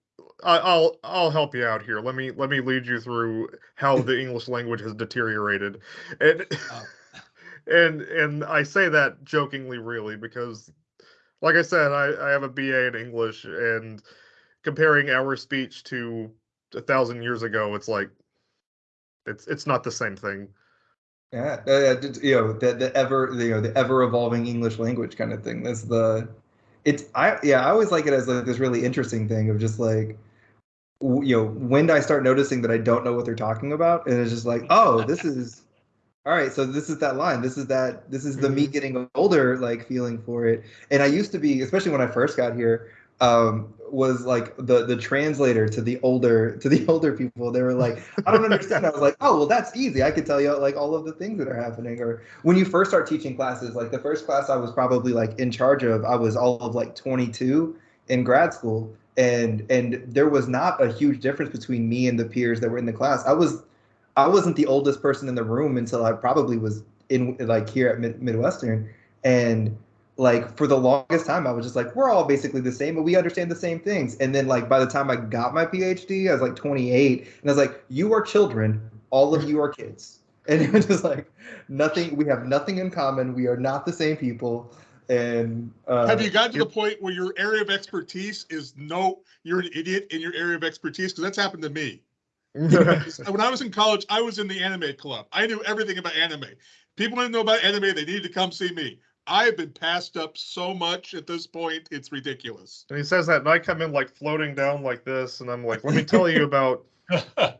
I'll I'll help you out here. Let me let me lead you through how the English language has deteriorated, and Oh. <laughs> and and I say that jokingly, really, because like I said, I, I have a BA in English, and comparing our speech to a thousand years ago, it's like it's it's not the same thing. Yeah, uh, you know the the ever you know the ever evolving English language kind of thing. That's the it's I yeah I always like it as like this really interesting thing of just like you know when do I start noticing that I don't know what they're talking about? And it's just like oh this is all right so this is that line. This is that this is the me Mhm. getting older like feeling for it. And I used to be especially when I first got here um was like the the translator to the older to the <laughs> older people. They were like i don't understand. I was like oh well that's easy. I could tell you like all of the things that are happening. Or when you first start teaching classes like the first class i was probably like in charge of i was all of like 22 in grad school and and there was not a huge difference between me and the peers that were in the class. I was i wasn't the oldest person in the room until i probably was in like here at Mid- midwestern. And like for the longest time i was just like we're all basically the same but we understand the same things. And then like by the time i got my phd i was like 28 and i was like you are children all of you are kids. And it was just like nothing we have nothing in common we are not the same people and uh, have you gotten to the point where your area of expertise is no, you're an idiot in your area of expertise? Because that's happened to me. <laughs> when I was in college, I was in the anime club. I knew everything about anime. People didn't know about anime, they needed to come see me. I have been passed up so much at this point, it's ridiculous. and he says that, and I come in like floating down like this, and I'm like, let me tell you about. <laughs> uh-huh.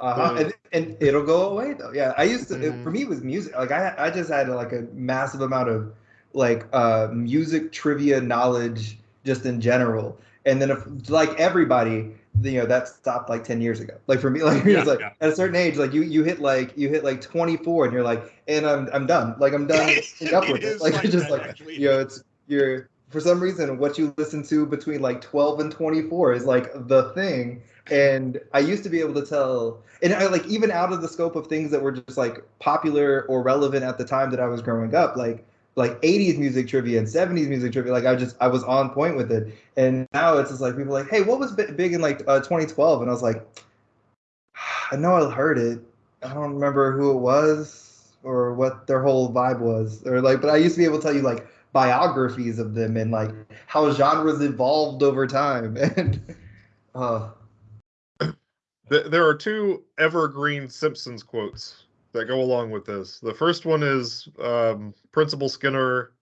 Uh, and, and it'll go away though yeah i used to it, Mhm. for me it was music like i i just had like a massive amount of like uh music trivia knowledge just in general. And then if like everybody you know that stopped like 10 years ago. Like for me <laughs> like Yeah, like yeah. at a certain age like you you hit like you hit like 24 and you're like and i'm i'm done. Like i'm done <laughs> up with it. Like like it's just like actually. you know it's you're for some reason what you listen to between like 12 and 24 is like the thing. And i used to be able to tell and I, like even out of the scope of things that were just like popular or relevant at the time that i was growing up like like 80s music trivia and 70s music trivia like i just i was on point with it. And now it's just like people like hey what was big in like uh, 2012 and i was like i know i heard it. I don't remember who it was or what their whole vibe was. Or like but i used to be able to tell you like biographies of them and like how genres evolved over time. <laughs> And uh. There are two evergreen Simpsons quotes that go along with this. The first one is um, Principal Skinner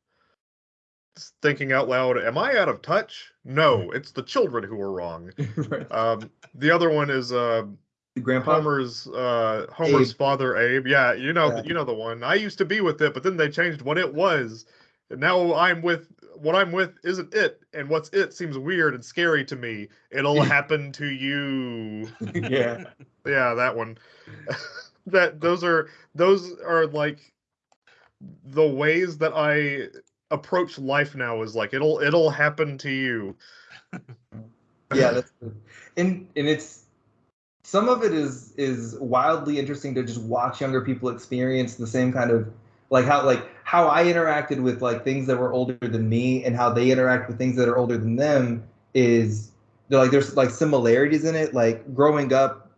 thinking out loud, "Am I out of touch? No, it's the children who are wrong." <laughs> Um, the other one is uh, grandpa Homer's uh, Homer's Abe. father, Abe. Yeah, you know, Yeah. you know the one. I used to be with it, but then they changed what it was. And now I'm with what I'm with isn't it, and what's it seems weird and scary to me. It'll <laughs> happen to you. <laughs> yeah Yeah, that one. That those are those are like the ways that I approach life now is like it'll it'll happen to you. <laughs> yeah that's good. and and it's some of it is is wildly interesting to just watch younger people experience the same kind of like how like how I interacted with like things that were older than me and how they interact with things that are older than them is like there's like similarities in it like growing up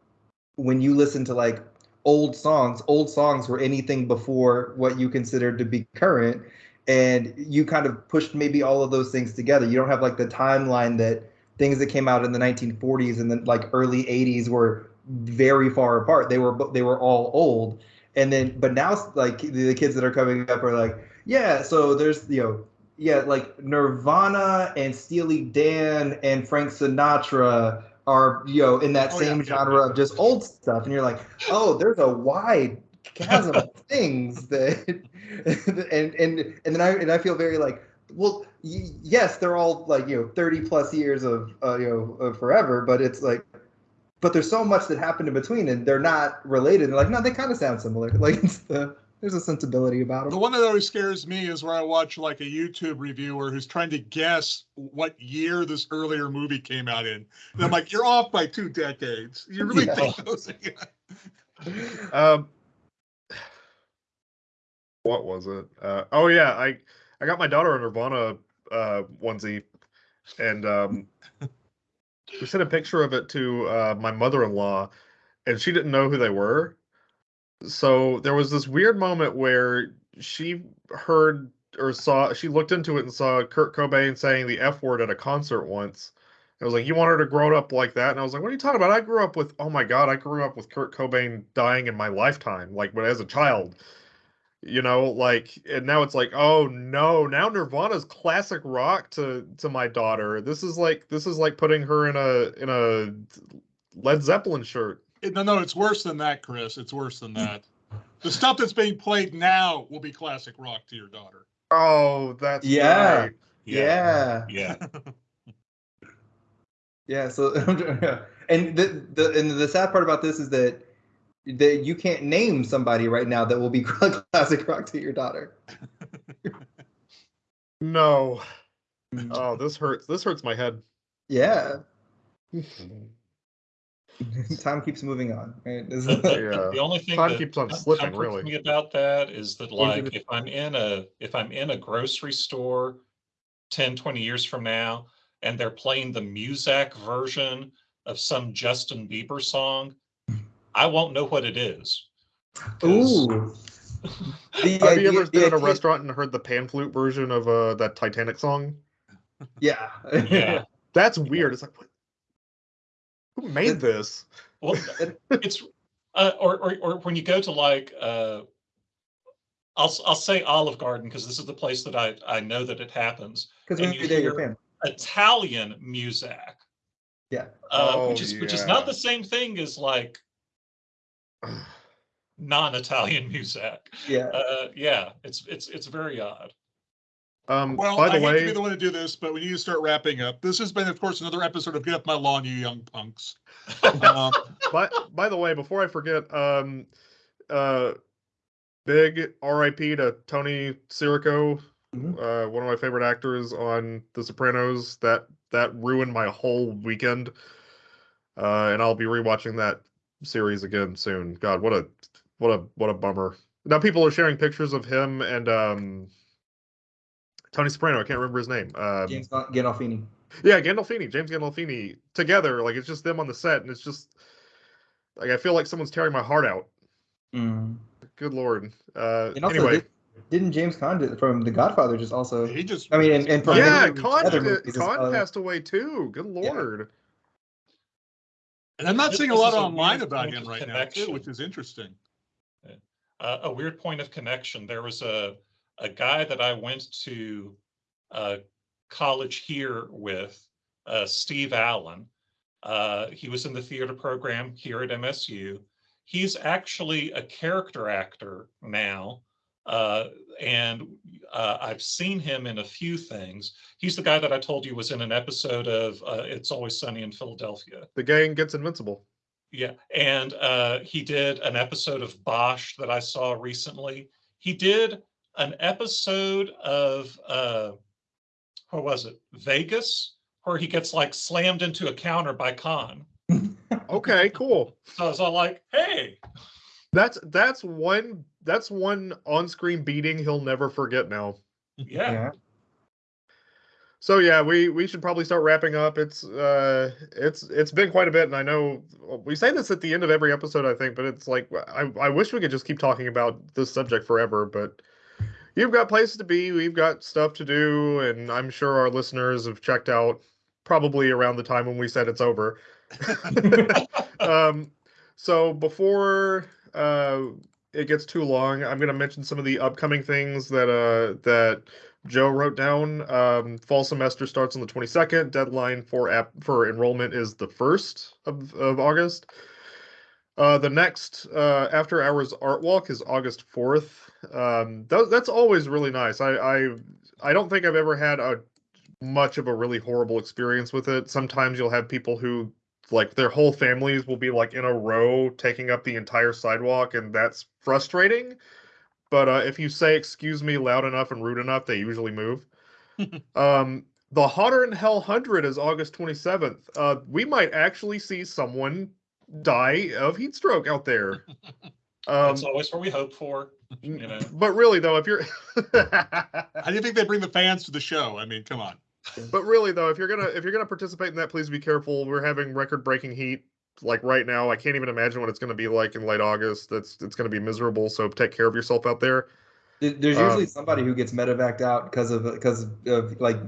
when you listen to like old songs old songs were anything before what you considered to be current and you kind of pushed maybe all of those things together. You don't have like the timeline that things that came out in the 1940s and then like early 80s were very far apart. They were they were all old, and then but now like the kids that are coming up are like, yeah, so there's you know yeah, like Nirvana and Steely Dan and Frank Sinatra are you know in that Oh, same yeah. genre of just old stuff, and you're like, oh, there's a wide chasm of <laughs> things that, <laughs> and and and then I and I feel very like, well, y- yes, they're all like you know 30 plus years of uh, you know of forever, but it's like. But there's so much that happened in between, and they're not related. They're like, no, they kind of sound similar. <laughs> Like, it's the, there's a sensibility about it. The one that always scares me is where I watch like a YouTube reviewer who's trying to guess what year this earlier movie came out in. And I'm like, you're off by two decades. You really Yeah. think those? <laughs> Um, what was it? Uh, oh yeah, I I got my daughter a Nirvana uh, onesie, and um, we sent a picture of it to uh, my mother-in-law, and she didn't know who they were. So there was this weird moment where she heard or saw she looked into it and saw Kurt Cobain saying the F word at a concert once. I was like, you want her to grow up like that? And I was like, what are you talking about? I grew up with, oh my God, I grew up with Kurt Cobain dying in my lifetime, like when as a child. You know, like, and now it's like, oh no, now Nirvana's classic rock to to my daughter. This is like, this is like putting her in a in a Led Zeppelin shirt. It- No, no, it's worse than that, Chris. It's worse than hmm. that. The stuff that's being played now will be classic rock to your daughter. Oh, that's Yeah. right. Yeah. Yeah. Yeah, <laughs> so <laughs> and the the and the sad part about this is that that you can't name somebody right now that will be <laughs> classic rock to your daughter. No. Hmm. Oh, this hurts. This hurts my head. Yeah, <laughs> time keeps moving on. Right? This The, is- the- Yeah. the only thing Time that keeps on com- slipping, really. me about that is that like if I'm in a if I'm in a grocery store 10, 20 years from now and they're playing the Muzak version of some Justin Bieber song, I won't know what it is. Ooh. <laughs> The Have you ever been in a idea- restaurant and heard the pan flute version of uh, that Titanic song? Yeah. Yeah. That's weird. It's like, what? Who made this? Well, it's uh, or, or or when you go to like uh, I'll I'll say Olive Garden because this is the place that I I know that it happens. Because when you you're there, you're hear- fan. Italian Muzak. Yeah. Uh, which Oh, is which is not the same thing as like <sighs> non-Italian <laughs> Muzak. Yeah. Uh, yeah, it's it's it's very odd. Um, Well, by I the hate to be the one to do this, but we need to start wrapping up. This has been, of course, another episode of Get Up My Lawn, you young punks. Um, <laughs> by, by the way, before I forget, um, uh, big RIP to Tony Sirico, Mhm. uh, one of my favorite actors on The Sopranos. That that ruined my whole weekend, uh, and I'll be rewatching that series again soon. God, what a what a what a bummer. Now people are sharing pictures of him and um, Tony Soprano. I can't remember his name. Um, James Gandolfini. yeah, Gandolfini, James Gandolfini, together. Like it's just them on the set, and it's just like I feel like someone's tearing my heart out. Mm. Good lord. Uh, And also, anyway, did, didn't James Caan did- from The Godfather just also? he just. I mean, and, and from yeah, many Caan, movies as Caan well. passed away too. Good Yeah. lord. And I'm not This- seeing a lot is a online about him of right now, too, which is interesting. uh, a weird point of connection. There was a a guy that I went to uh, college here with, uh, Steve Allen. Uh, he was in the theater program here at MSU. He's actually a character actor now, uh, and uh, I've seen him in a few things. He's the guy that I told you was in an episode of uh, It's Always Sunny in Philadelphia. The gang gets invincible. Yeah, and uh, he did an episode of Bosch that I saw recently. He did an episode of uh, what was it? Vegas, where he gets like slammed into a counter by Caan. <laughs> Okay, cool. So I was all like, "Hey, That's that's one that's one on-screen beating he'll never forget now. yeah, Yeah. So yeah, we we should probably start wrapping up. It's uh it's it's been quite a bit and I know we say this at the end of every episode I think, but it's like I I wish we could just keep talking about this subject forever, but you've got places to be, we've got stuff to do, and I'm sure our listeners have checked out probably around the time when we said it's over. <laughs> um, so before uh, it gets too long, I'm going to mention some of the upcoming things that uh, that Joe wrote down. Um, fall semester starts on the 22nd. Deadline for app for enrollment is the first of, of August. Uh, the next uh, after hours art walk is August 4th. Um, that, that's always really nice. I, I I don't think I've ever had a much of a really horrible experience with it. Sometimes you'll have people who like their whole families will be like in a row taking up the entire sidewalk and that's frustrating but uh, if you say excuse me loud enough and rude enough they usually move <laughs> um, the Hotter'N Hell 100 is august 27th uh, we might actually see someone die of heat stroke out there <laughs> um, That's always what we hope for. You know. but really though if you're How do you think they bring the fans to the show? I mean, come on. But really though, if you're gonna if you're gonna participate in that, please be careful. We're having record breaking heat like right now. I can't even imagine what it's gonna be like in late August. That's it's gonna be miserable. So take care of yourself out there. There- There's usually Um, somebody who gets medevaced out because of because of like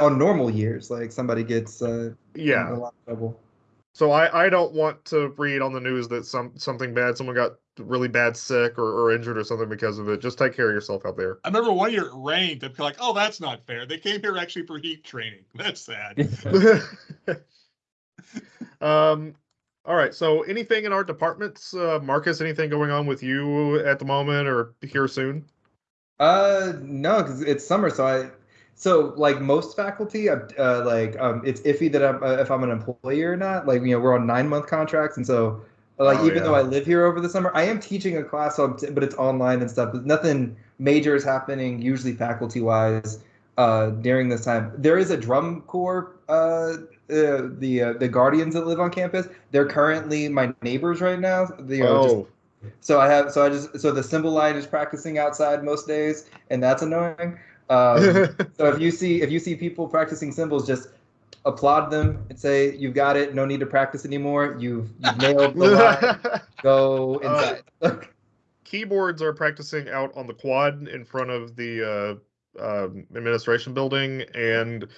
on normal years, like somebody gets uh, Yeah. a lot of trouble. So I I don't want to read on the news that some something bad, someone got really bad sick or, or injured or something because of it. Just take care of yourself out there. I remember one year it rained. They'd be like, "Oh, that's not fair." They came here actually for heat training. <laughs> That's sad. <laughs> um. All right. So anything in our departments, uh, Marcus? Anything going on with you at the moment or here soon? Uh, no, because it's summer, so I, so like most faculty, uh, uh, like um, it's iffy that I'm uh, if I'm an employee or not. Like you know, we're on nine month contracts, and so like Oh, even though. I live here over the summer, I am teaching a class, on, but it's online and stuff. But nothing major is happening, usually faculty wise, uh, during this time. There is a drum corps, uh, uh the uh, the guardians that live on campus. They're currently my neighbors right now. They are just Oh, so I have so I just so the cymbal line is practicing outside most days, and that's annoying. Um, <laughs> so if you see if you see people practicing cymbals, just applaud them and say you've got it. No need to practice anymore. You've you've nailed the line. <laughs> Go Uh, inside. keyboards are practicing out on the quad in front of the uh, um, administration building, and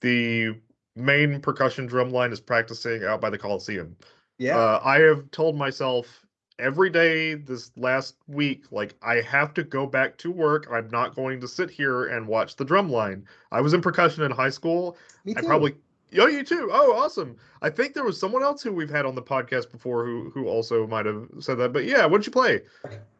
the main percussion drum line is practicing out by the Coliseum. yeah. Uh, I have told myself every day this last week, like I have to go back to work. I'm not going to sit here and watch the drum line. I was in percussion in high school. Me I probably. Oh, you too. Oh, awesome. I think there was someone else who we've had on the podcast before who who also might have said that. But yeah, what did you play?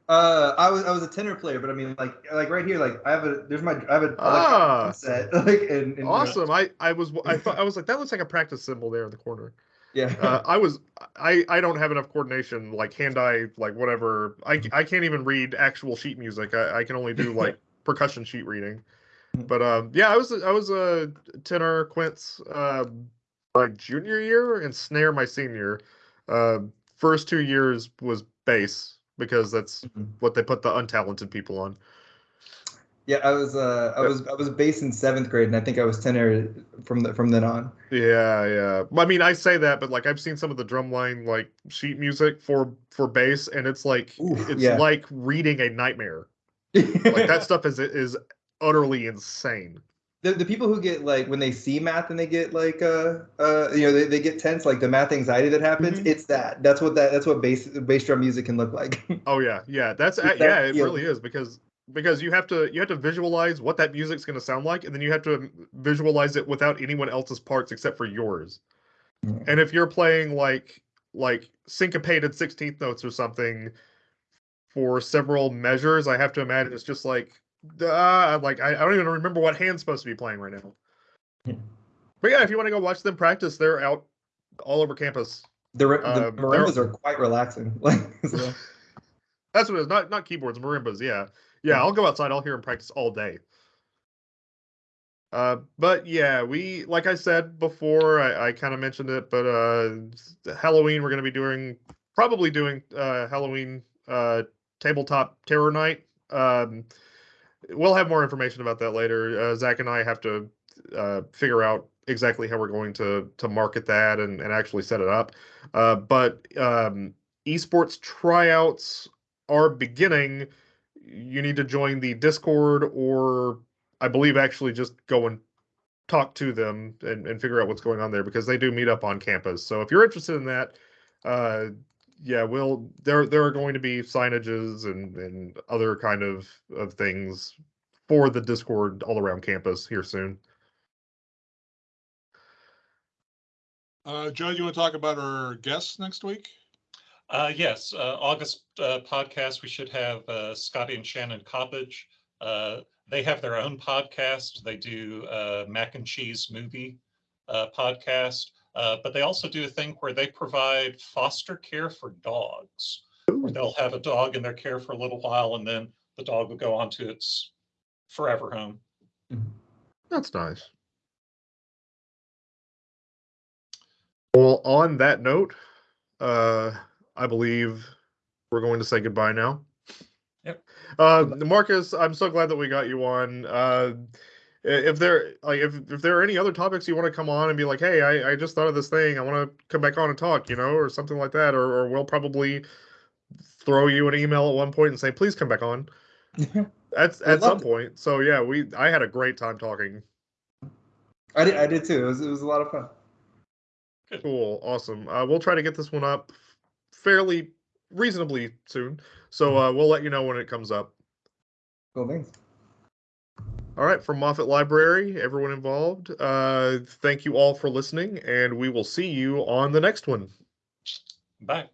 Uh, I was I was a tenor player, but I mean like like right here, like I have a there's my I have a Ah. set <laughs> like and, and Awesome. I I was I <laughs> thought I was like that looks like a practice cymbal there in the corner. yeah. Uh, I was I I don't have enough coordination like hand eye like whatever. I I can't even read actual sheet music. I I can only do like <laughs> percussion sheet reading. But um yeah, I was I was a tenor quints um my junior year and snare my senior. Uh, first two years was bass because that's Mhm. what they put the untalented people on. Yeah, I was uh I was I was based in seventh grade, and I think I was tenor from the from then on. Yeah, yeah. I mean, I say that, but like I've seen some of the drumline like sheet music for for bass, and it's like Oof, it's yeah. like reading a nightmare. <laughs> Like that stuff is is utterly insane. the, the people who get like when they see math and they get like uh uh you know they, they get tense like the math anxiety that happens Mhm. it's that that's what that that's what bass bass drum music can look like <laughs> Oh yeah, yeah. That's It's that yeah, it feel. really is because because you have to you have to visualize what that music's going to sound like, and then you have to visualize it without anyone else's parts except for yours. Yeah. And if you're playing like like syncopated sixteenth notes or something for several measures, I have to imagine it's just like uh, like I, I don't even remember what hand's supposed to be playing right now. Yeah. But yeah, if you want to go watch them practice, they're out all over campus. the, the Uh, marimbas they're- quite relaxing <laughs> like so, That's what it is. Not not keyboards, marimbas. Yeah, yeah. I'll go outside. I'll hear them practice all day. Uh, but yeah, we like I said before, I, I kind of mentioned it, but uh, Halloween we're gonna be doing probably doing uh Halloween uh tabletop terror night. Um, we'll have more information about that later. Uh, Zach and I have to uh, figure out exactly how we're going to to market that and, and actually set it up. Uh, but um, esports tryouts are beginning. you need to join the Discord or I believe actually just go and talk to them and, and figure out what's going on there because they do meet up on campus. So if you're interested in that, uh, yeah, we'll there there are going to be signages and and other kind of of things for the Discord all around campus here soon. Uh, Joe, you want to talk about our guests next week? Uh, yes, uh, August, uh, podcast, we should have, uh, Scotty and Shannon Coppage. Uh, they have their own podcast. They do, uh, mac and cheese movie, uh, podcast. Uh, but they also do a thing where they provide foster care for dogs. Where they'll have a dog in their care for a little while and then the dog will go on to its forever home. That's nice. Well, on that note, uh, I believe we're going to say goodbye now. Yep. Uh, Marcus, I'm so glad that we got you on. Uh, if there like if if there are any other topics you want to come on and be like, hey, I, I just thought of this thing, I want to come back on and talk, you know, or something like that, or or we'll probably throw you an email at one point and say, please come back on. <laughs> At at some love to. point. So yeah, we I had a great time talking. I did. I did too. It was. It was a lot of fun. Cool, awesome. Uh, we'll try to get this one up fairly reasonably soon. So uh, we'll let you know when it comes up. Cool. Thanks. All right, from Moffett Library, everyone involved, uh, thank you all for listening, and we will see you on the next one. Bye.